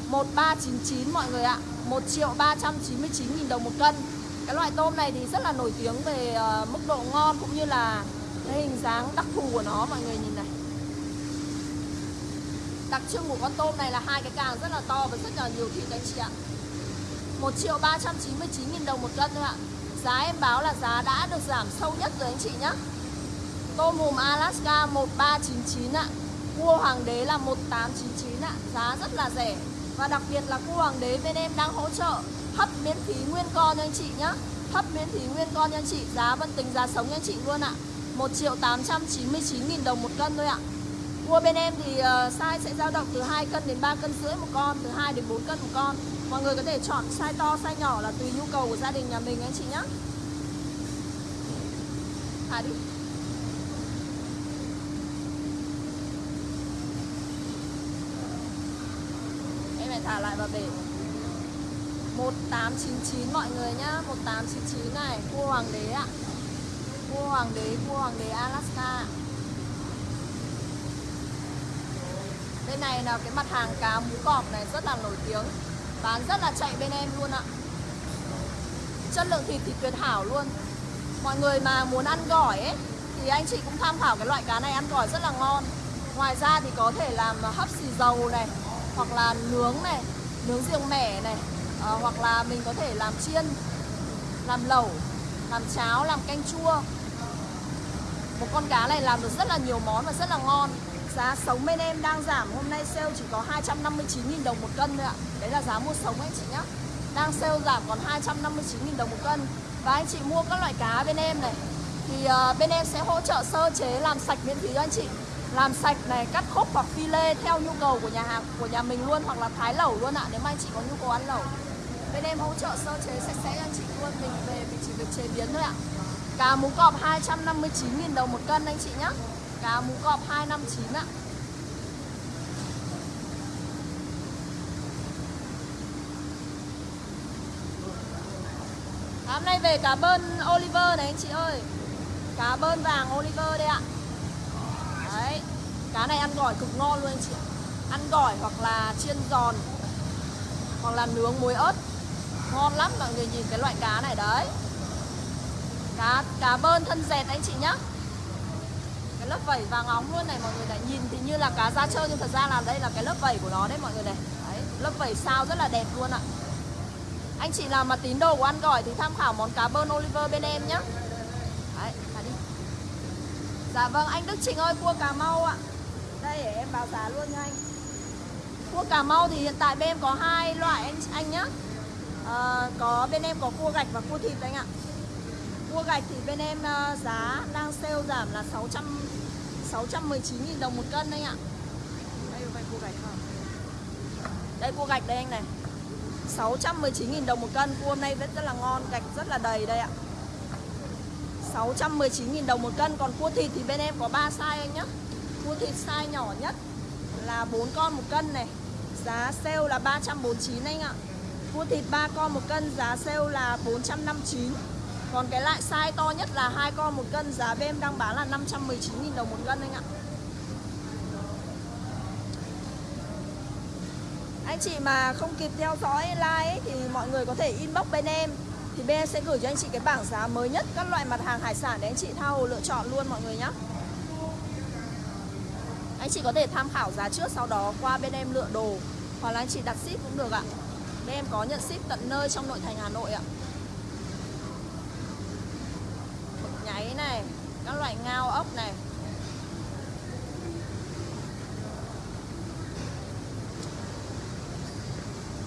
1399 mọi người ạ. 1 triệu 399 nghìn đồng một cân. Cái loại tôm này thì rất là nổi tiếng về ờ, mức độ ngon cũng như là cái hình dáng đặc thù của nó, mọi người nhìn này. Đặc trưng của con tôm này là hai cái càng rất là to và rất là nhiều thịt anh chị ạ. 1 triệu 399 nghìn đồng một cân thôi ạ. Giá em báo là giá đã được giảm sâu nhất rồi anh chị nhé Tôm hùm Alaska 1399 ạ. Cua hoàng đế là 1899 ạ. Giá rất là rẻ. Và đặc biệt là cua hoàng đế bên em đang hỗ trợ Hấp miễn phí nguyên con cho anh chị nhé Hấp miễn phí nguyên con cho anh chị. Giá vẫn tính giá sống cho anh chị luôn ạ. 1 triệu 899 nghìn đồng một cân thôi ạ. Cua bên em thì ờ, size sẽ dao động từ 2 cân đến 3 cân rưỡi một con, Từ 2 đến 4 cân một con. Mọi người có thể chọn size to, size nhỏ là tùy nhu cầu của gia đình nhà mình anh chị nhé Thả đi. Em phải thả lại vào bể. 1899 mọi người nhá. 1899 này Cua hoàng đế ạ. Cua hoàng đế, cua hoàng đế Alaska Bên này là cái mặt hàng cá mú cọp này rất là nổi tiếng. Bán rất là chạy bên em luôn ạ. Chất lượng thịt thì tuyệt hảo luôn. Mọi người mà muốn ăn gỏi ấy Thì anh chị cũng tham khảo cái loại cá này ăn gỏi rất là ngon. Ngoài ra thì có thể làm hấp xì dầu này Hoặc là nướng này Nướng riêng mẻ này à, Hoặc là mình có thể làm chiên Làm lẩu Làm cháo, làm canh chua. Một con cá này làm được rất là nhiều món và rất là ngon. Giá sống bên em đang giảm. Hôm nay sale chỉ có 259.000 đồng một cân thôi ạ. Đấy là giá mua sống anh chị nhá. Đang sale giảm còn 259.000 đồng một cân. Và anh chị mua các loại cá bên em này. Thì uh, bên em sẽ hỗ trợ sơ chế làm sạch miễn phí cho anh chị. Làm sạch này, cắt khúc hoặc phi lê theo nhu cầu của nhà hàng của nhà mình luôn Hoặc là thái lẩu luôn ạ. Nếu mà anh chị có nhu cầu ăn lẩu Bên em hỗ trợ sơ chế sạch sẽ cho anh chị luôn. Mình về mình chỉ việc chế biến thôi ạ. Cá mú cọp 259.000 đồng một cân anh chị nhá. Cá mú cọp 259 ạ. Hôm nay về cá bơn Oliver này anh chị ơi. Cá bơn vàng Oliver đây ạ. Đấy, Cá này ăn gỏi cực ngon luôn anh chị Ăn gỏi hoặc là chiên giòn, Hoặc là nướng muối ớt. Ngon lắm, mọi người nhìn cái loại cá này đấy. Cá cá bơn thân dẹt anh chị nhá cái lớp vảy vàng óng luôn này mọi người này. Nhìn thì như là cá da trơn nhưng thật ra là đây là cái lớp vảy của nó đấy mọi người này. Đấy lớp vảy sao rất là đẹp luôn ạ. Anh chị nào mà tín đồ của ăn gỏi thì tham khảo món cá bơn Oliver bên em nhé đấy thả đi. Dạ vâng anh Đức trình ơi cua Cà Mau ạ. Đây để em báo giá luôn nha anh. Cua Cà Mau thì hiện tại bên em có hai loại anh anh nhá. À, có bên em có cua gạch và cua thịt anh ạ cua gạch thì bên em uh, giá đang sale giảm là 600 619.000 đồng một cân anh ạ. Đây là cua gạch không? Đây cua gạch đây anh này. 619.000 đồng một cân. Cua hôm nay rất, rất là ngon, gạch rất là đầy đây ạ. 619.000 đồng một cân. Còn cua thịt thì bên em có 3 size anh nhá. Cua thịt size nhỏ nhất là 4 con một cân này. Giá sale là 349 anh ạ. Cua thịt 3 con một cân giá sale là 459 còn cái loại size to nhất là hai con một cân Giá bên đang bán là 519.000 đồng một cân anh ạ. Anh chị mà không kịp theo dõi like ấy, Thì mọi người có thể inbox bên em. Thì bên em sẽ gửi cho anh chị cái bảng giá mới nhất Các loại mặt hàng hải sản để anh chị thao hồ lựa chọn luôn mọi người nhé Anh chị có thể tham khảo giá trước Sau đó qua bên em lựa đồ Hoặc là anh chị đặt ship cũng được ạ. Bên em có nhận ship tận nơi trong nội thành Hà Nội ạ. Nháy này các loại ngao ốc này.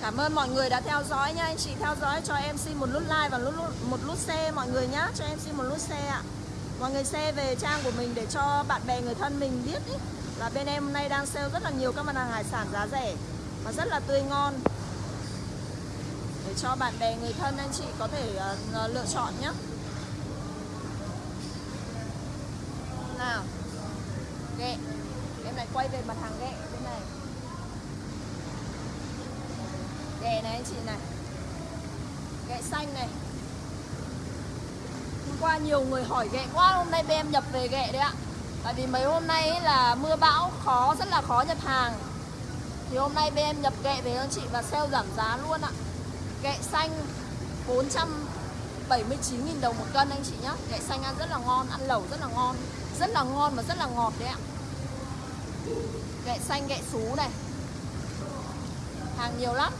Cảm ơn mọi người đã theo dõi nha Anh chị theo dõi cho em xin một nút like và nút, một nút share mọi người nhá Cho em xin một nút share ạ. Mọi người share về trang của mình để cho bạn bè người thân mình biết ý, Là bên em hôm nay đang sale rất là nhiều các mặt hàng hải sản giá rẻ Và rất là tươi ngon. Để cho bạn bè người thân anh chị có thể uh, lựa chọn nhé Nào Ghẹ Em lại quay về mặt hàng ghẹ bên này. Ghẹ này anh chị này. Ghẹ xanh này. Hôm qua nhiều người hỏi ghẹ quá, Hôm nay bên em nhập về ghẹ đấy ạ. Tại vì mấy hôm nay ấy là mưa bão, khó, Rất là khó nhập hàng. Thì hôm nay bên em nhập ghẹ về anh chị Và sale giảm giá luôn ạ. Ghẹ xanh 479.000 đồng một cân anh chị nhá. Ghẹ xanh ăn rất là ngon, Ăn lẩu rất là ngon, Rất là ngon và rất là ngọt đấy ạ gẹ xanh, gẹ xú này. Hàng nhiều lắm.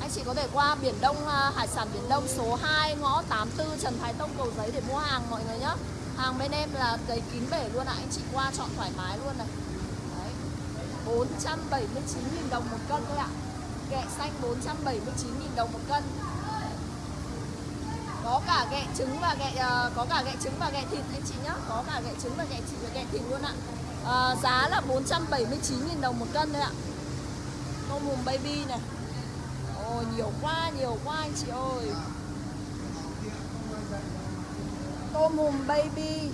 Anh chị có thể qua Biển Đông à, Hải sản Biển Đông số 2 ngõ 84 Trần Thái Tông Cầu Giấy để mua hàng mọi người nhé Hàng bên em là đầy kín bể luôn ạ. À. Anh chị qua chọn thoải mái luôn này. Đấy. 479.000 đồng một cân thôi ạ. À. Gẹ xanh 479.000 đồng một cân. Có cả gẹ trứng và gẹ uh, có cả gẹ trứng và gẹ thịt anh chị nhá. Có cả gẹ trứng và gẹ thịt và gẹ thịt luôn ạ à, giá là 479.000 đồng một cân đấy ạ. Tôm hùm baby này. Ôi nhiều quá nhiều quá anh chị ơi. Tôm hùm baby.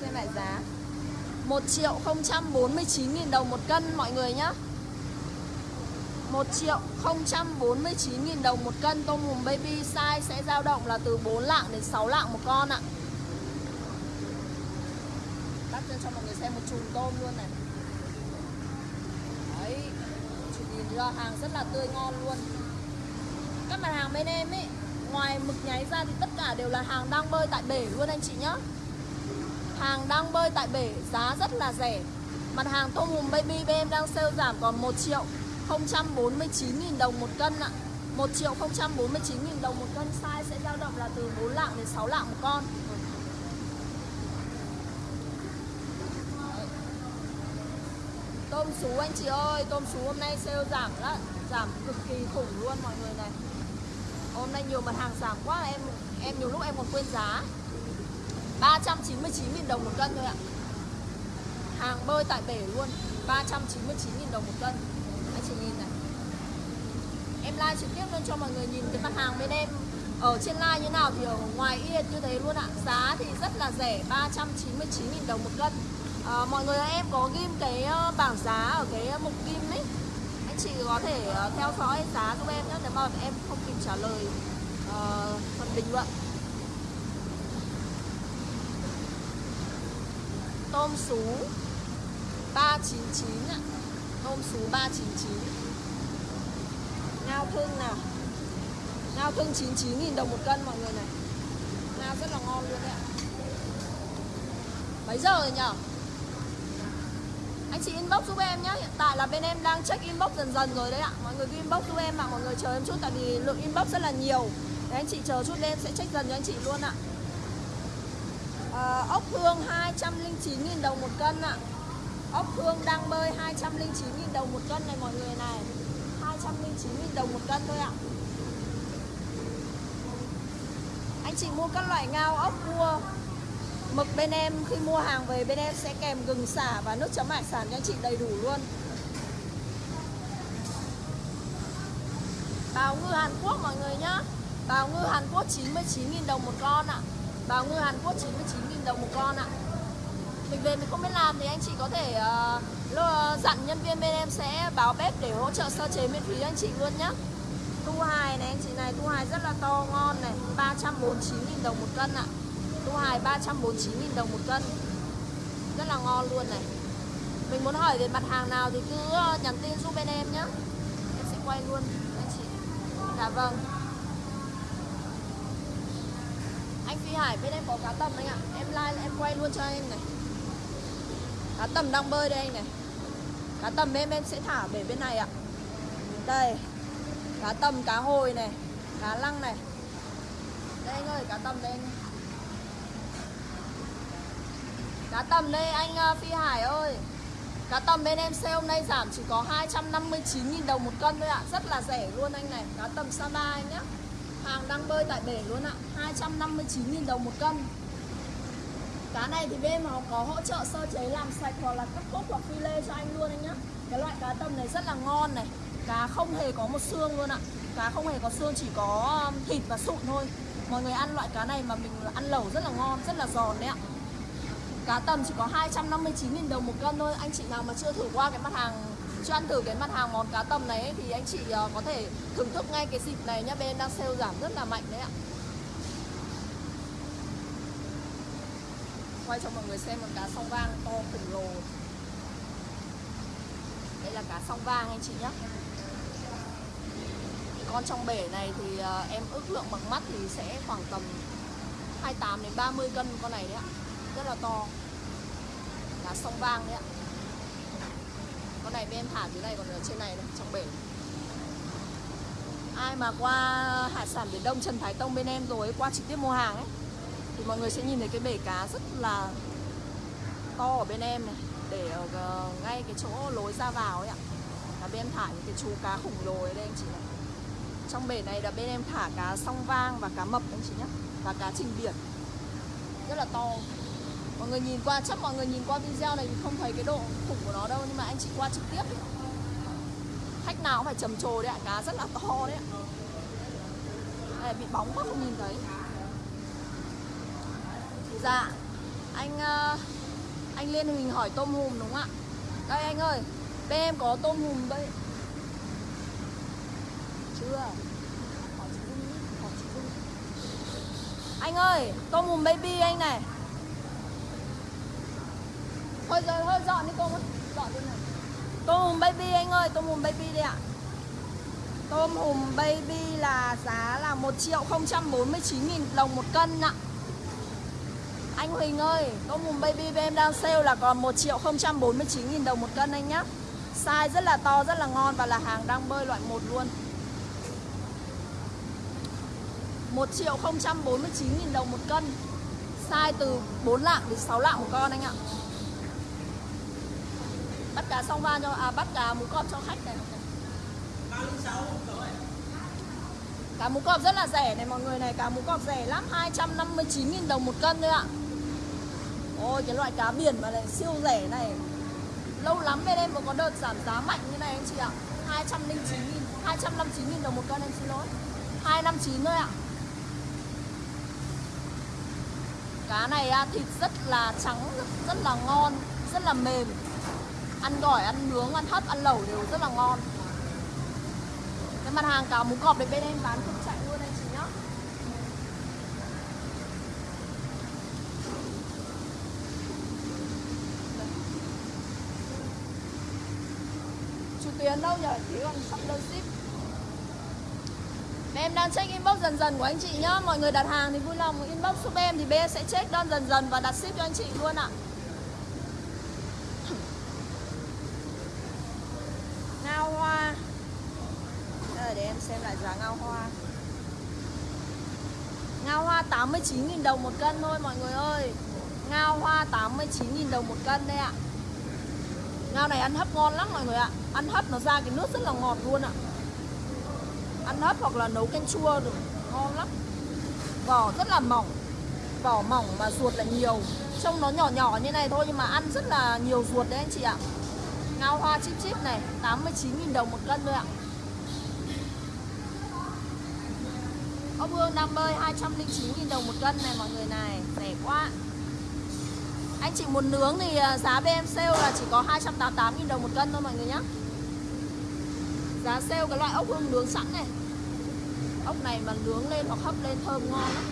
Xem lại giá. 1 triệu 049 nghìn đồng một cân mọi người nhá. 1 triệu 049 nghìn đồng một cân tôm hùm baby size sẽ dao động là từ 4 lạng đến 6 lạng một con ạ. à. Cho mọi người xem một chùm tôm luôn này. Ấy, nhìn ra hàng rất là tươi ngon luôn. Các mặt hàng bên em ấy ngoài mực nháy ra thì tất cả đều là hàng đang bơi tại bể luôn anh chị nhá. Hàng đang bơi tại bể giá rất là rẻ. Mặt hàng tôm hùm baby bên em đang sale giảm còn 1 triệu 049 nghìn đồng một cân ạ. 1 triệu 049 nghìn đồng một cân size sẽ dao động là từ 4 lạng đến 6 lạng một con. Tôm sú anh chị ơi, tôm sú hôm nay sale giảm đó, giảm cực kỳ khủng luôn mọi người này. Hôm nay nhiều mặt hàng giảm quá em em nhiều lúc em còn quên giá. 399 000 đồng một cân thôi ạ. Hàng bơi tại bể luôn, 399 000 đồng một cân. Anh chị nhìn này. Em live trực tiếp luôn cho mọi người nhìn cái mặt hàng bên em ở trên live như nào thì ở ngoài yên như thế luôn ạ. Giá thì rất là rẻ, 399 000 đồng một cân à, mọi người em có ghim cái ờ, bảng giá ở cái ờ, mục ghim ấy. Anh chị có thể theo dõi giá giúp em nhé nếu mà em không kịp trả lời uh, phần bình luận. Tôm sú 399 ạ. Tôm sú 399 ngao thương nào? Ngao thương 99.000 đồng một cân mọi người này. Ngao rất là ngon luôn đấy ạ. Mấy giờ rồi nhở? Anh chị inbox giúp em nhé hiện tại là bên em đang check inbox dần dần rồi đấy ạ. Mọi người cứ inbox giúp em ạ mọi người chờ em chút tại vì lượng inbox rất là nhiều. Để anh chị chờ chút lên sẽ check dần cho anh chị luôn ạ. À, ốc hương 209.000 đồng một cân ạ. Ốc hương đang bơi 209.000 đồng một cân này mọi người này. 209.000 đồng một cân thôi ạ. Anh chị mua các loại ngao ốc cua. Mực bên em khi mua hàng về bên em sẽ kèm gừng xả và nước chấm hải sản cho anh chị đầy đủ luôn Bào ngư Hàn Quốc mọi người nhá Bào ngư Hàn Quốc 99.000 đồng một con ạ à. Bào ngư Hàn Quốc 99.000 đồng một con ạ à. Mình về mình không biết làm thì anh chị có thể uh, dặn nhân viên bên em sẽ báo bếp để hỗ trợ sơ chế miễn phí anh chị luôn nhá Tu hài này anh chị này, tu hài rất là to ngon này 349.000 đồng một cân ạ à tu hài 349 000 đồng một cân. Rất là ngon luôn này. Mình muốn hỏi về mặt hàng nào thì cứ ờ, nhắn tin giúp bên em nhé Em sẽ quay luôn anh chị. Dạ vâng. Anh Phi Hải bên em có cá tầm anh ạ. Em like em quay luôn cho anh này. Cá tầm đang bơi đây anh này. Cá tầm bên em sẽ thả về bên này ạ. Đây Cá tầm, cá hồi này Cá lăng này. Đây anh ơi, cá tầm đây anh Cá tầm đây anh ờ, Phi Hải ơi. Cá tầm bên em sale hôm nay giảm chỉ có 259.000 đồng một cân thôi ạ. Rất là rẻ luôn anh này. Cá tầm Sapa anh nhé Hàng đang bơi tại bể luôn ạ. 259.000 đồng một cân. Cá này thì bên họ có hỗ trợ sơ chế làm sạch hoặc là cắt cốt hoặc phi lê cho anh luôn anh nhé Cái loại cá tầm này rất là ngon này. Cá không hề có một xương luôn ạ. Cá không hề có xương chỉ có thịt và sụn thôi. Mọi người ăn loại cá này mà mình ăn lẩu rất là ngon, rất là giòn đấy ạ. Cá tầm chỉ có 259.000 đồng một cân thôi. Anh chị nào mà chưa thử qua cái mặt hàng Chưa ăn thử cái mặt hàng món cá tầm này ấy, Thì anh chị ờ, có thể thưởng thức ngay cái dịp này nhá. Bên đang sale giảm rất là mạnh đấy ạ. Quay cho mọi người xem một cá song vang to khổng lồ. Đây là cá song vang anh chị nhé Con trong bể này thì ờ, em ước lượng bằng mắt thì sẽ khoảng tầm 28 đến 30 cân con này đấy ạ rất là to. Là sông vang đấy ạ. Con này bên thả dưới này còn ở trên này đây, trong bể. Ai mà qua hải sản biển đông trần thái tông bên em rồi qua trực tiếp mua hàng ấy thì mọi người sẽ nhìn thấy cái bể cá rất là to ở bên em này. Để ở ờ, ngay cái chỗ lối ra vào ấy ạ. Là bên em thả những cái chú cá khủng lồ ở đây anh chị này trong bể này là bên em thả cá song vang và cá mập anh chị nhé và cá trình biển. Rất là to mọi người nhìn qua chắc mọi người nhìn qua video này thì không thấy cái độ khủng của nó đâu nhưng mà anh chị qua trực tiếp ấy. khách nào cũng phải trầm trồ đấy ạ cá rất là to đấy ạ. Đây, bị bóng quá không nhìn thấy. Dạ anh ờ, anh liên huỳnh hỏi tôm hùm đúng không ạ? Đây anh ơi bên em có tôm hùm đây. Chưa. Anh ơi tôm hùm baby anh này. Thôi giờ hơi dọn đi cô ơi. Dọn đi này Tôm hùm baby anh ơi, Tôm hùm baby đi ạ. Tôm hùm baby là giá là 1 triệu 049 nghìn đồng một cân ạ. Anh Huỳnh ơi, Tôm hùm baby bên em đang sale là còn 1 triệu 049 nghìn đồng một cân anh nhá. Size rất là to, rất là ngon Và là hàng đang bơi loại 1 luôn. 1 triệu 049 nghìn đồng một cân. Size từ 4 lạng đến 6 lạng một con anh ạ bắt cá xong van cho à bắt cá mú cọp cho khách này. Cá mú cọp rất là rẻ này mọi người này cá mú cọp rẻ lắm 259.000 đồng một cân thôi ạ. Ôi cái loại cá biển mà này siêu rẻ này. Lâu lắm bên em mới có đợt giảm giá mạnh như này anh chị ạ. 209 000 259 000 đồng một cân em xin lỗi. 259 thôi ạ. Cá này à, thịt rất là trắng, rất, rất là ngon, rất là mềm ăn gỏi, ăn nướng, ăn hấp, ăn lẩu đều rất là ngon. Cái mặt hàng cá mú cọp đấy bên em bán không chạy luôn anh chị nhá. Chủ tuyến đâu nhỉ? Thì còn sắp đơn ship. Em đang check inbox dần dần của anh chị nhá. Mọi người đặt hàng thì vui lòng, inbox giúp em Thì bên sẽ check đơn dần dần và đặt ship cho anh chị luôn ạ. à. Ngao hoa. Để em xem lại giá ngao hoa. Ngao hoa 89.000 đồng một cân thôi, mọi người ơi. Ngao hoa 89.000 đồng một cân đây ạ. Ngao này ăn hấp ngon lắm, mọi người ạ. Ăn hấp nó ra cái nước rất là ngọt luôn ạ. Ăn hấp hoặc là nấu canh chua được, Ngon lắm. Vỏ rất là mỏng. Vỏ mỏng mà ruột là nhiều. Trông nó nhỏ nhỏ như này thôi, nhưng mà ăn rất là nhiều ruột đấy anh chị ạ. Ngao hoa chip chip này 89.000 đồng một cân thôi ạ. Ốc hương đang bơi 209.000 đồng một cân này, mọi người này, Rẻ quá. Anh chị muốn nướng thì à, giá BM sale là chỉ có 288.000 đồng một cân thôi, mọi người nhé Giá sale cái loại ốc hương nướng sẵn này. Ốc này mà nướng lên hoặc hấp lên thơm ngon lắm.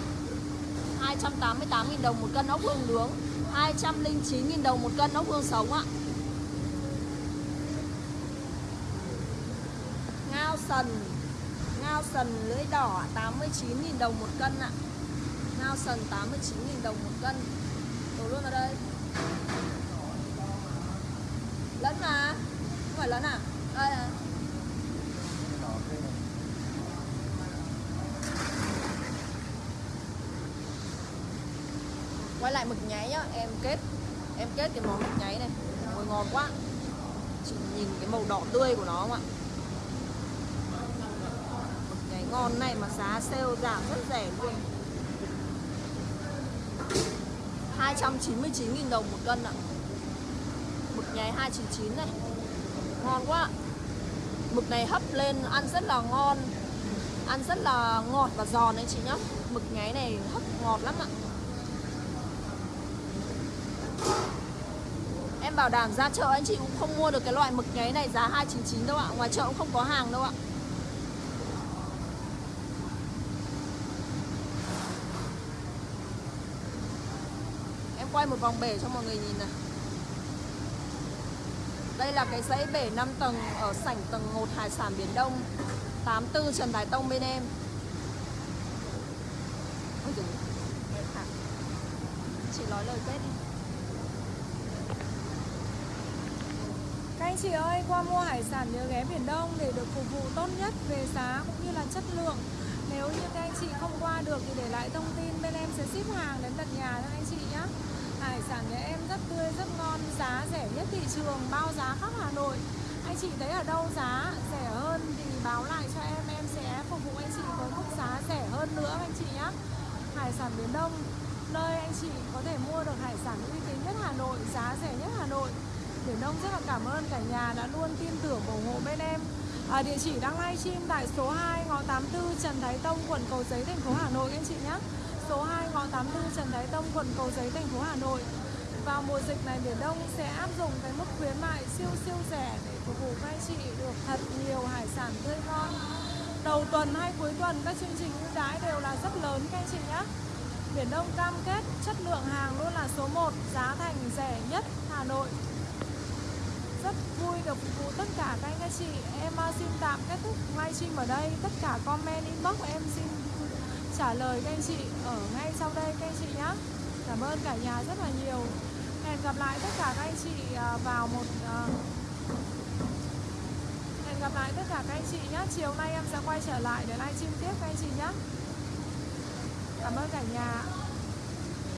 288.000 đồng một cân ốc hương nướng 209.000 đồng một cân ốc hương sống ạ Ngao sần. Ngao sần lưỡi đỏ 89.000 đồng một cân ạ. Ngao sần 89.000 đồng một cân. Đổ luôn vào đây. Lẫn mà. Không phải lẫn à? Đây à. Quay lại mực nháy nhá. Em kết Em kết cái món mực nháy này. Ôi ngon quá. Chị nhìn cái màu đỏ tươi của nó không ạ Mực nháy ngon này mà giá sale giảm rất rẻ luôn. 299.000 đồng một cân ạ. Mực nháy 299 này. Ngon quá. Mực này hấp lên ăn rất là ngon. Ăn rất là ngọt và giòn đấy chị nhá. Mực nháy này hấp ngọt lắm ạ. Em bảo đảm ra chợ anh chị cũng không mua được cái loại mực nháy này giá 299 đâu ạ. Ngoài chợ cũng không có hàng đâu ạ. à. Quay một vòng bể cho mọi người nhìn này Đây là cái dãy bể 5 tầng ở sảnh tầng 1 Hải sản Biển Đông 84 Trần Thái Tông bên em Ôi dồi, Chị nói lời kết đi Các anh chị ơi, qua mua hải sản nhớ ghé Biển Đông để được phục vụ tốt nhất về giá cũng như là chất lượng. Nếu như các anh chị không qua được thì để lại thông tin bên em sẽ ship hàng đến tận nhà cho anh chị nhé. Hải sản nhà em rất tươi, rất ngon, giá rẻ nhất thị trường, bao giá khắp Hà Nội. Anh chị thấy ở đâu giá rẻ hơn thì báo lại cho em, em sẽ phục vụ anh chị với mức giá rẻ hơn nữa anh chị nhé. Hải sản Biển Đông, nơi anh chị có thể mua được hải sản uy tín nhất Hà Nội, giá rẻ nhất Hà Nội. Biển Đông rất là cảm ơn cả nhà đã luôn tin tưởng ủng hộ bên em à, Địa chỉ đang livestream tại số 2 ngõ 84 Trần Thái Tông, quận Cầu Giấy, thành phố Hà Nội anh chị nhé Số 2 ngõ 84 Trần Thái Tông, quận Cầu Giấy, thành phố Hà Nội. Vào mùa dịch này Biển Đông sẽ áp dụng cái mức khuyến mại siêu siêu rẻ để phục vụ các anh chị được thật nhiều hải sản tươi ngon. Đầu tuần hay cuối tuần các chương trình ưu đãi đều là rất lớn các anh chị nhé. Biển Đông cam kết chất lượng hàng luôn là số 1, giá thành rẻ nhất Hà Nội. Rất vui được phục vụ tất cả các anh các chị. Em à, xin tạm kết thúc livestream ở đây. Tất cả comment inbox em xin trả lời các anh chị ở ngay sau đây các anh chị nhé Cảm ơn cả nhà rất là nhiều. Hẹn gặp lại tất cả các anh chị à, vào một à, Hẹn gặp lại tất cả các anh chị nhé Chiều nay em sẽ quay trở lại để livestream tiếp các anh chị nhé Cảm ơn cả nhà.